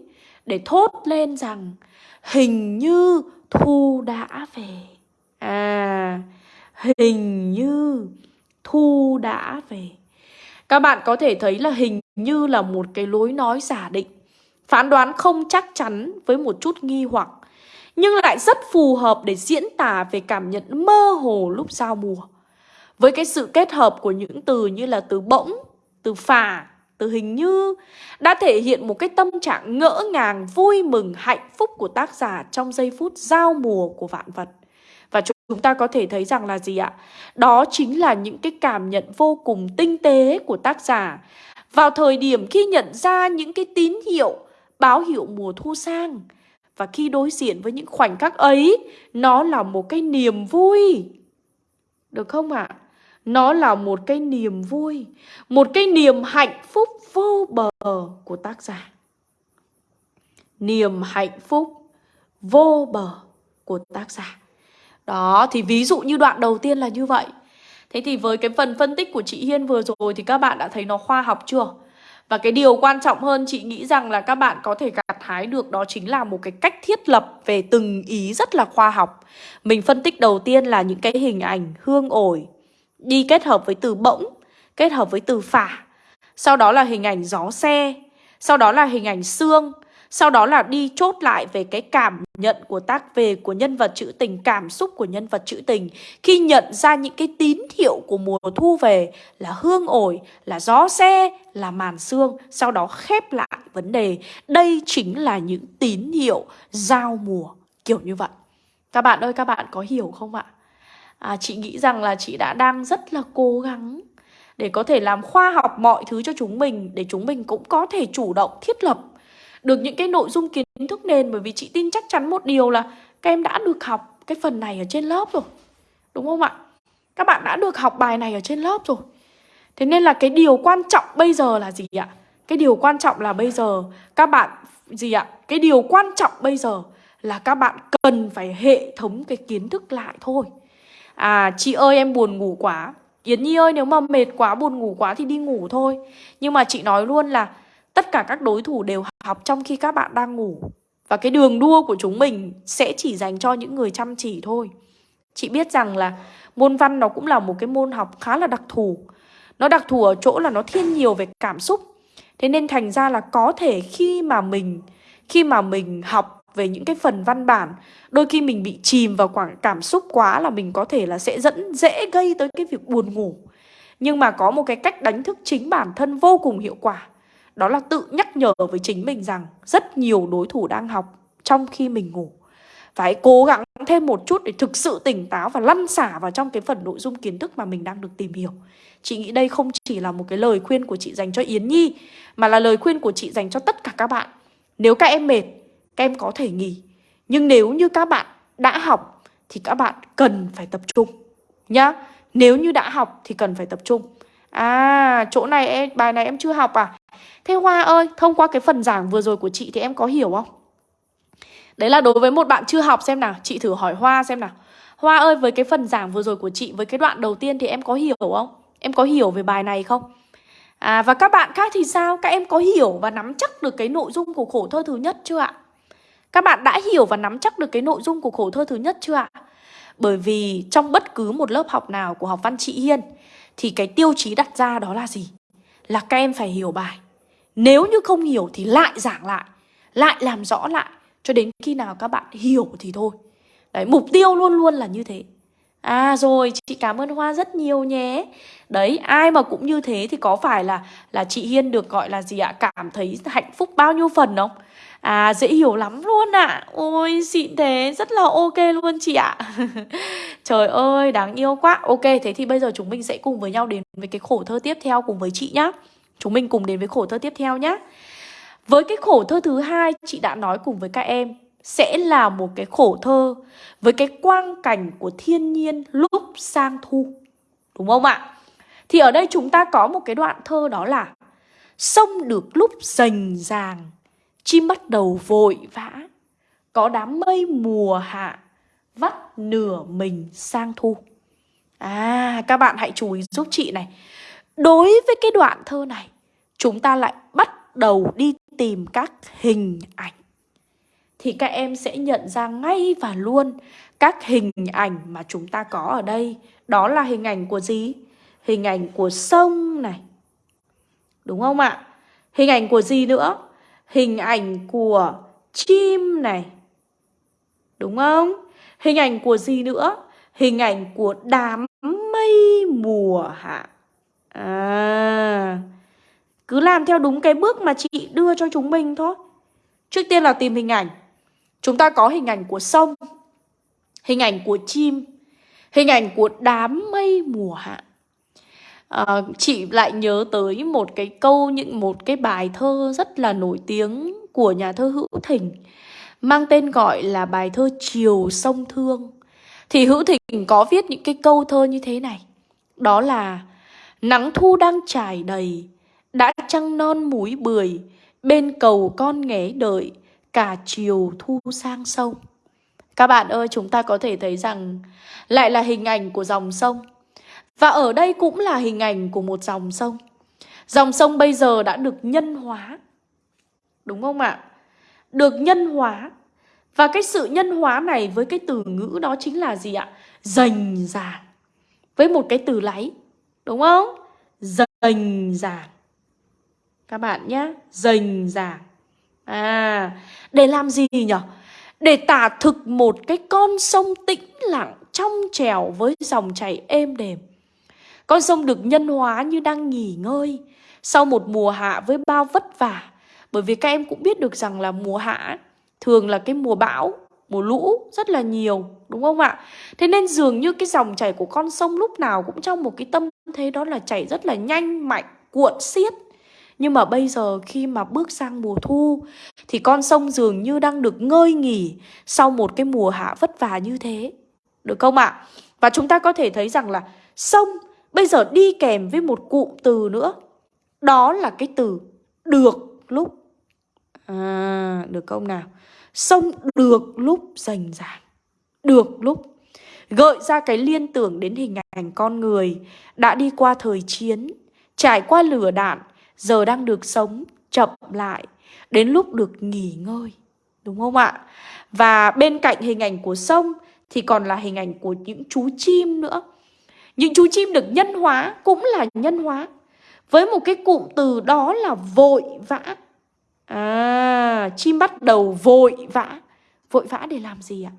Để thốt lên rằng Hình như thu đã về. À, hình như thu đã về. Các bạn có thể thấy là hình như là một cái lối nói giả định. Phán đoán không chắc chắn với một chút nghi hoặc Nhưng lại rất phù hợp để diễn tả về cảm nhận mơ hồ lúc giao mùa. Với cái sự kết hợp của những từ như là từ bỗng, từ phà, từ hình như Đã thể hiện một cái tâm trạng ngỡ ngàng, vui mừng, hạnh phúc của tác giả trong giây phút giao mùa của vạn vật và chúng ta có thể thấy rằng là gì ạ? Đó chính là những cái cảm nhận vô cùng tinh tế của tác giả vào thời điểm khi nhận ra những cái tín hiệu báo hiệu mùa thu sang. Và khi đối diện với những khoảnh khắc ấy, nó là một cái niềm vui. Được không ạ? À? Nó là một cái niềm vui, một cái niềm hạnh phúc vô bờ của tác giả. Niềm hạnh phúc vô bờ của tác giả. Đó, thì ví dụ như đoạn đầu tiên là như vậy. Thế thì với cái phần phân tích của chị Hiên vừa rồi thì các bạn đã thấy nó khoa học chưa? Và cái điều quan trọng hơn chị nghĩ rằng là các bạn có thể gặt hái được đó chính là một cái cách thiết lập về từng ý rất là khoa học. Mình phân tích đầu tiên là những cái hình ảnh hương ổi đi kết hợp với từ bỗng, kết hợp với từ phả. Sau đó là hình ảnh gió xe, sau đó là hình ảnh xương, sau đó là đi chốt lại về cái cảm nhận của tác về của nhân vật trữ tình, cảm xúc của nhân vật trữ tình khi nhận ra những cái tín hiệu của mùa thu về là hương ổi, là gió xe, là màn xương sau đó khép lại vấn đề. Đây chính là những tín hiệu giao mùa kiểu như vậy. Các bạn ơi, các bạn có hiểu không ạ? À, chị nghĩ rằng là chị đã đang rất là cố gắng để có thể làm khoa học mọi thứ cho chúng mình để chúng mình cũng có thể chủ động thiết lập được những cái nội dung kiến thức nền bởi vì chị tin chắc chắn một điều là các em đã được học cái phần này ở trên lớp rồi. Đúng không ạ? Các bạn đã được học bài này ở trên lớp rồi. Thế nên là cái điều quan trọng bây giờ là gì ạ? Cái điều quan trọng là bây giờ các bạn gì ạ? Cái điều quan trọng bây giờ là các bạn cần phải hệ thống cái kiến thức lại thôi. À chị ơi, em buồn ngủ quá. Yến Nhi ơi, nếu mà mệt quá, buồn ngủ quá thì đi ngủ thôi. Nhưng mà chị nói luôn là Tất cả các đối thủ đều học trong khi các bạn đang ngủ Và cái đường đua của chúng mình sẽ chỉ dành cho những người chăm chỉ thôi Chị biết rằng là môn văn nó cũng là một cái môn học khá là đặc thù Nó đặc thù ở chỗ là nó thiên nhiều về cảm xúc Thế nên thành ra là có thể khi mà mình, khi mà mình học về những cái phần văn bản Đôi khi mình bị chìm vào khoảng cảm xúc quá là mình có thể là sẽ dẫn dễ gây tới cái việc buồn ngủ Nhưng mà có một cái cách đánh thức chính bản thân vô cùng hiệu quả đó là tự nhắc nhở với chính mình rằng rất nhiều đối thủ đang học trong khi mình ngủ. Phải cố gắng thêm một chút để thực sự tỉnh táo và lăn xả vào trong cái phần nội dung kiến thức mà mình đang được tìm hiểu. Chị nghĩ đây không chỉ là một cái lời khuyên của chị dành cho Yến Nhi mà là lời khuyên của chị dành cho tất cả các bạn. Nếu các em mệt, các em có thể nghỉ. Nhưng nếu như các bạn đã học thì các bạn cần phải tập trung nhá. Nếu như đã học thì cần phải tập trung. À, chỗ này em bài này em chưa học à? Thế Hoa ơi, thông qua cái phần giảng vừa rồi của chị thì em có hiểu không? Đấy là đối với một bạn chưa học xem nào, chị thử hỏi Hoa xem nào. Hoa ơi, với cái phần giảng vừa rồi của chị, với cái đoạn đầu tiên thì em có hiểu không? Em có hiểu về bài này không? À, và các bạn khác thì sao? Các em có hiểu và nắm chắc được cái nội dung của khổ thơ thứ nhất chưa ạ? Các bạn đã hiểu và nắm chắc được cái nội dung của khổ thơ thứ nhất chưa ạ? Bởi vì trong bất cứ một lớp học nào của học văn chị Hiên thì cái tiêu chí đặt ra đó là gì? Là các em phải hiểu bài nếu như không hiểu thì lại giảng lại Lại làm rõ lại Cho đến khi nào các bạn hiểu thì thôi Đấy, mục tiêu luôn luôn là như thế À rồi, chị cảm ơn Hoa rất nhiều nhé Đấy, ai mà cũng như thế thì có phải là là chị Hiên được gọi là gì ạ? Cảm thấy hạnh phúc bao nhiêu phần không? À, dễ hiểu lắm luôn ạ à. Ôi, xịn thế, rất là ok luôn chị ạ Trời ơi, đáng yêu quá Ok, thế thì bây giờ chúng mình sẽ cùng với nhau đến với cái khổ thơ tiếp theo cùng với chị nhá Chúng mình cùng đến với khổ thơ tiếp theo nhé. Với cái khổ thơ thứ hai chị đã nói cùng với các em sẽ là một cái khổ thơ với cái quang cảnh của thiên nhiên lúc sang thu. Đúng không ạ? Thì ở đây chúng ta có một cái đoạn thơ đó là Sông được lúc rành ràng, chim bắt đầu vội vã. Có đám mây mùa hạ, vắt nửa mình sang thu. À, các bạn hãy chú ý giúp chị này. Đối với cái đoạn thơ này, chúng ta lại bắt đầu đi tìm các hình ảnh. Thì các em sẽ nhận ra ngay và luôn các hình ảnh mà chúng ta có ở đây. Đó là hình ảnh của gì? Hình ảnh của sông này. Đúng không ạ? Hình ảnh của gì nữa? Hình ảnh của chim này. Đúng không? Hình ảnh của gì nữa? Hình ảnh của đám mây mùa hạ. À, cứ làm theo đúng cái bước mà chị đưa cho chúng mình thôi. Trước tiên là tìm hình ảnh. Chúng ta có hình ảnh của sông, hình ảnh của chim, hình ảnh của đám mây mùa hạ. À, chị lại nhớ tới một cái câu những một cái bài thơ rất là nổi tiếng của nhà thơ Hữu Thỉnh mang tên gọi là bài thơ Chiều sông Thương. Thì Hữu Thỉnh có viết những cái câu thơ như thế này. Đó là Nắng thu đang trải đầy, đã trăng non múi bưởi, bên cầu con nghé đợi, cả chiều thu sang sông. Các bạn ơi, chúng ta có thể thấy rằng lại là hình ảnh của dòng sông. Và ở đây cũng là hình ảnh của một dòng sông. Dòng sông bây giờ đã được nhân hóa. Đúng không ạ? Được nhân hóa. Và cái sự nhân hóa này với cái từ ngữ đó chính là gì ạ? Dành dàng. Với một cái từ láy. Đúng không? Dành dàng. Các bạn nhé. Dành dàng. À, để làm gì nhỉ? Để tả thực một cái con sông tĩnh lặng trong trèo với dòng chảy êm đềm. Con sông được nhân hóa như đang nghỉ ngơi sau một mùa hạ với bao vất vả. Bởi vì các em cũng biết được rằng là mùa hạ thường là cái mùa bão, mùa lũ rất là nhiều, đúng không ạ? Thế nên dường như cái dòng chảy của con sông lúc nào cũng trong một cái tâm thế đó là chảy rất là nhanh, mạnh, cuộn xiết. Nhưng mà bây giờ khi mà bước sang mùa thu thì con sông dường như đang được ngơi nghỉ sau một cái mùa hạ vất vả như thế. Được không ạ? Và chúng ta có thể thấy rằng là sông bây giờ đi kèm với một cụm từ nữa. Đó là cái từ được lúc. À, được không nào? Sông được lúc rành ràng. Được lúc. Gợi ra cái liên tưởng đến hình ảnh con người đã đi qua thời chiến, trải qua lửa đạn, giờ đang được sống chậm lại, đến lúc được nghỉ ngơi. Đúng không ạ? Và bên cạnh hình ảnh của sông thì còn là hình ảnh của những chú chim nữa. Những chú chim được nhân hóa cũng là nhân hóa. Với một cái cụm từ đó là vội vã. À, chim bắt đầu vội vã. Vội vã để làm gì ạ?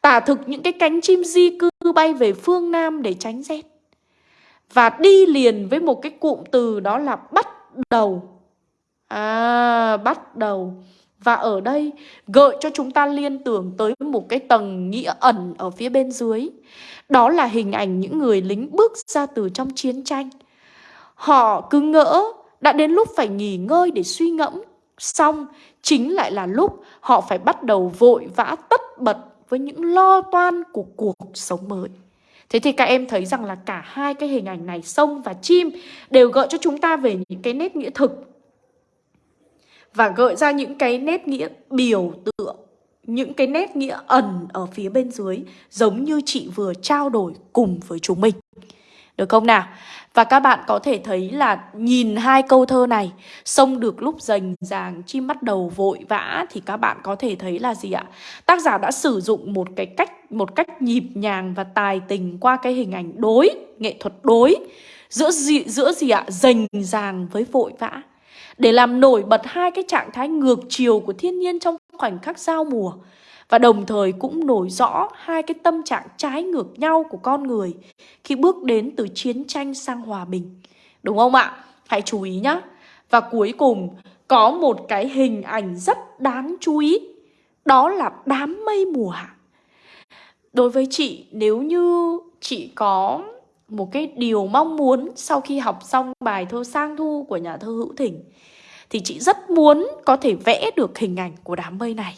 Tả thực những cái cánh chim di cư bay về phương Nam để tránh rét. Và đi liền với một cái cụm từ đó là bắt đầu. À, bắt đầu. Và ở đây gợi cho chúng ta liên tưởng tới một cái tầng nghĩa ẩn ở phía bên dưới. Đó là hình ảnh những người lính bước ra từ trong chiến tranh. Họ cứ ngỡ đã đến lúc phải nghỉ ngơi để suy ngẫm. Xong chính lại là lúc họ phải bắt đầu vội vã tất bật với những lo toan của cuộc sống mới. Thế thì các em thấy rằng là cả hai cái hình ảnh này, sông và chim đều gợi cho chúng ta về những cái nét nghĩa thực và gợi ra những cái nét nghĩa biểu tượng, những cái nét nghĩa ẩn ở phía bên dưới giống như chị vừa trao đổi cùng với chúng mình. Được không nào? Và các bạn có thể thấy là nhìn hai câu thơ này Sông được lúc rành ràng, chim bắt đầu vội vã Thì các bạn có thể thấy là gì ạ? Tác giả đã sử dụng một cái cách một cách nhịp nhàng và tài tình qua cái hình ảnh đối, nghệ thuật đối Giữa gì, giữa gì ạ? Rành ràng với vội vã để làm nổi bật hai cái trạng thái ngược chiều của thiên nhiên trong khoảnh khắc giao mùa và đồng thời cũng nổi rõ hai cái tâm trạng trái ngược nhau của con người khi bước đến từ chiến tranh sang hòa bình. Đúng không ạ? Hãy chú ý nhé. Và cuối cùng có một cái hình ảnh rất đáng chú ý. Đó là đám mây mùa hạ. Đối với chị, nếu như chị có một cái điều mong muốn sau khi học xong bài thơ Sang Thu của nhà thơ Hữu Thỉnh thì chị rất muốn có thể vẽ được hình ảnh của đám mây này.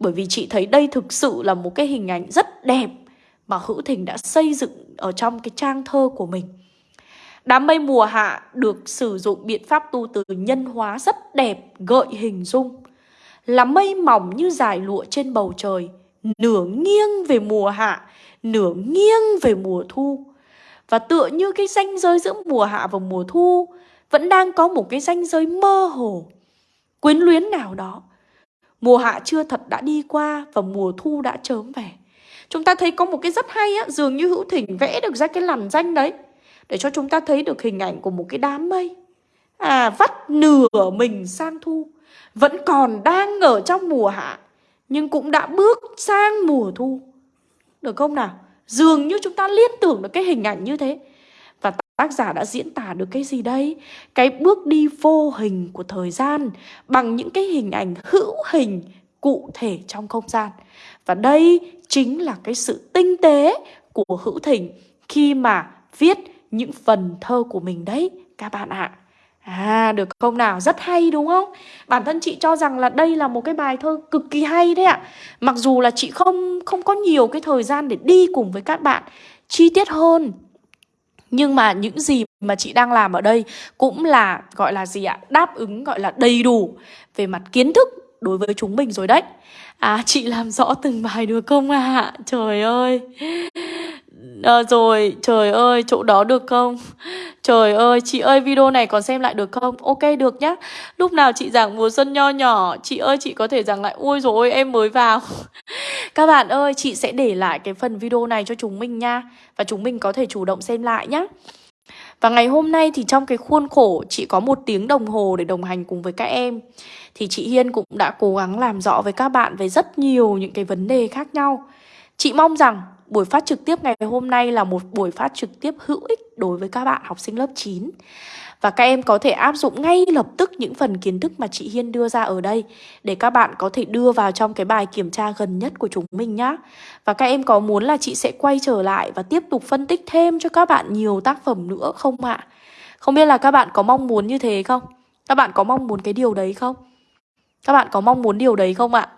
Bởi vì chị thấy đây thực sự là một cái hình ảnh rất đẹp mà Hữu thỉnh đã xây dựng ở trong cái trang thơ của mình. Đám mây mùa hạ được sử dụng biện pháp tu từ nhân hóa rất đẹp, gợi hình dung. Là mây mỏng như dải lụa trên bầu trời, nửa nghiêng về mùa hạ, nửa nghiêng về mùa thu. Và tựa như cái ranh giới giữa mùa hạ và mùa thu vẫn đang có một cái ranh giới mơ hồ, quyến luyến nào đó. Mùa hạ chưa thật đã đi qua và mùa thu đã chớm về. Chúng ta thấy có một cái rất hay á, dường như hữu thỉnh vẽ được ra cái làn danh đấy. Để cho chúng ta thấy được hình ảnh của một cái đám mây. À, vắt nửa mình sang thu. Vẫn còn đang ở trong mùa hạ. Nhưng cũng đã bước sang mùa thu. Được không nào? Dường như chúng ta liên tưởng được cái hình ảnh như thế. Và tác giả đã diễn tả được cái gì đây? Cái bước đi vô hình của thời gian bằng những cái hình ảnh hữu hình cụ thể trong không gian. Và đây chính là cái sự tinh tế của Hữu thỉnh khi mà viết những phần thơ của mình đấy, các bạn ạ. À được không nào? Rất hay đúng không? Bản thân chị cho rằng là đây là một cái bài thơ cực kỳ hay đấy ạ. Mặc dù là chị không không có nhiều cái thời gian để đi cùng với các bạn chi tiết hơn. Nhưng mà những gì mà chị đang làm ở đây cũng là, gọi là gì ạ? Đáp ứng, gọi là đầy đủ về mặt kiến thức đối với chúng mình rồi đấy. À chị làm rõ từng bài được không ạ? À? Trời ơi à, Rồi trời ơi chỗ đó được không? Trời ơi chị ơi video này còn xem lại được không? Ok được nhá Lúc nào chị giảng mùa xuân nho nhỏ Chị ơi chị có thể giảng lại Ôi rồi em mới vào Các bạn ơi chị sẽ để lại cái phần video này cho chúng mình nha Và chúng mình có thể chủ động xem lại nhá và ngày hôm nay thì trong cái khuôn khổ chị có một tiếng đồng hồ để đồng hành cùng với các em thì chị Hiên cũng đã cố gắng làm rõ với các bạn về rất nhiều những cái vấn đề khác nhau Chị mong rằng buổi phát trực tiếp ngày hôm nay là một buổi phát trực tiếp hữu ích đối với các bạn học sinh lớp 9 và các em có thể áp dụng ngay lập tức những phần kiến thức mà chị Hiên đưa ra ở đây để các bạn có thể đưa vào trong cái bài kiểm tra gần nhất của chúng mình nhá. Và các em có muốn là chị sẽ quay trở lại và tiếp tục phân tích thêm cho các bạn nhiều tác phẩm nữa không ạ? Không biết là các bạn có mong muốn như thế không? Các bạn có mong muốn cái điều đấy không? Các bạn có mong muốn điều đấy không ạ?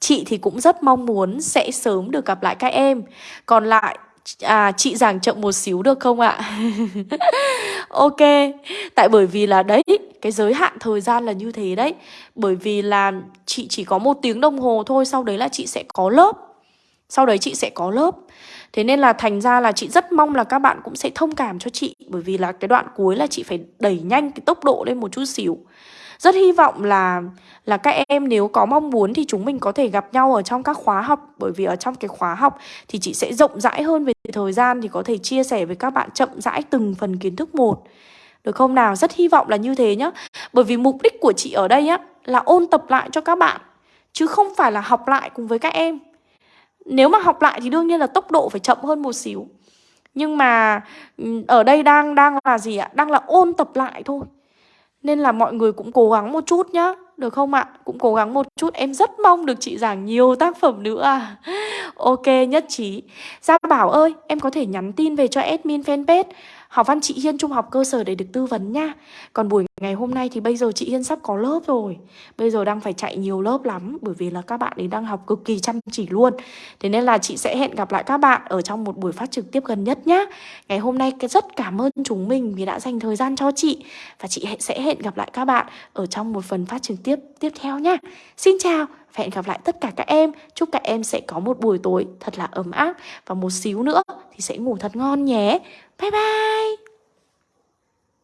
Chị thì cũng rất mong muốn sẽ sớm được gặp lại các em. Còn lại À chị giảng chậm một xíu được không ạ? ok, Tại bởi vì là, đấy, Cái giới hạn thời gian là như thế đấy. Bởi vì là chị chỉ có một tiếng đồng hồ thôi, Sau đấy là chị sẽ có lớp. Sau đấy chị sẽ có lớp. Thế nên là thành ra là chị rất mong là các bạn cũng sẽ thông cảm cho chị. Bởi vì là cái đoạn cuối là chị phải đẩy nhanh cái tốc độ lên một chút xíu rất hy vọng là là các em nếu có mong muốn thì chúng mình có thể gặp nhau ở trong các khóa học bởi vì ở trong cái khóa học thì chị sẽ rộng rãi hơn về thời gian thì có thể chia sẻ với các bạn chậm rãi từng phần kiến thức một. Được không nào? Rất hy vọng là như thế nhá. Bởi vì mục đích của chị ở đây á, là ôn tập lại cho các bạn, chứ không phải là học lại cùng với các em. Nếu mà học lại thì đương nhiên là tốc độ phải chậm hơn một xíu. Nhưng mà ừ, ở đây đang đang là gì ạ? Đang là ôn tập lại thôi. Nên là mọi người cũng cố gắng một chút nhá, Được không ạ? Cũng cố gắng một chút. Em rất mong được chị giảng nhiều tác phẩm nữa à. Ok, nhất trí. Gia Bảo ơi, em có thể nhắn tin về cho admin fanpage. Học văn chị Hiên trung học cơ sở để được tư vấn nha. Còn buổi ngày hôm nay thì bây giờ chị Hiên sắp có lớp rồi. Bây giờ đang phải chạy nhiều lớp lắm, Bởi vì là các bạn ấy đang học cực kỳ chăm chỉ luôn. Thế nên là chị sẽ hẹn gặp lại các bạn Ở trong một buổi phát trực tiếp gần nhất nhá. Ngày hôm nay rất cảm ơn chúng mình Vì đã dành thời gian cho chị. Và chị sẽ hẹn gặp lại các bạn Ở trong một phần phát trực tiếp tiếp theo nhá. Xin chào và hẹn gặp lại tất cả các em. Chúc các em sẽ có một buổi tối thật là ấm áp. Và một xíu nữa thì sẽ ngủ thật ngon nhé. 拜拜。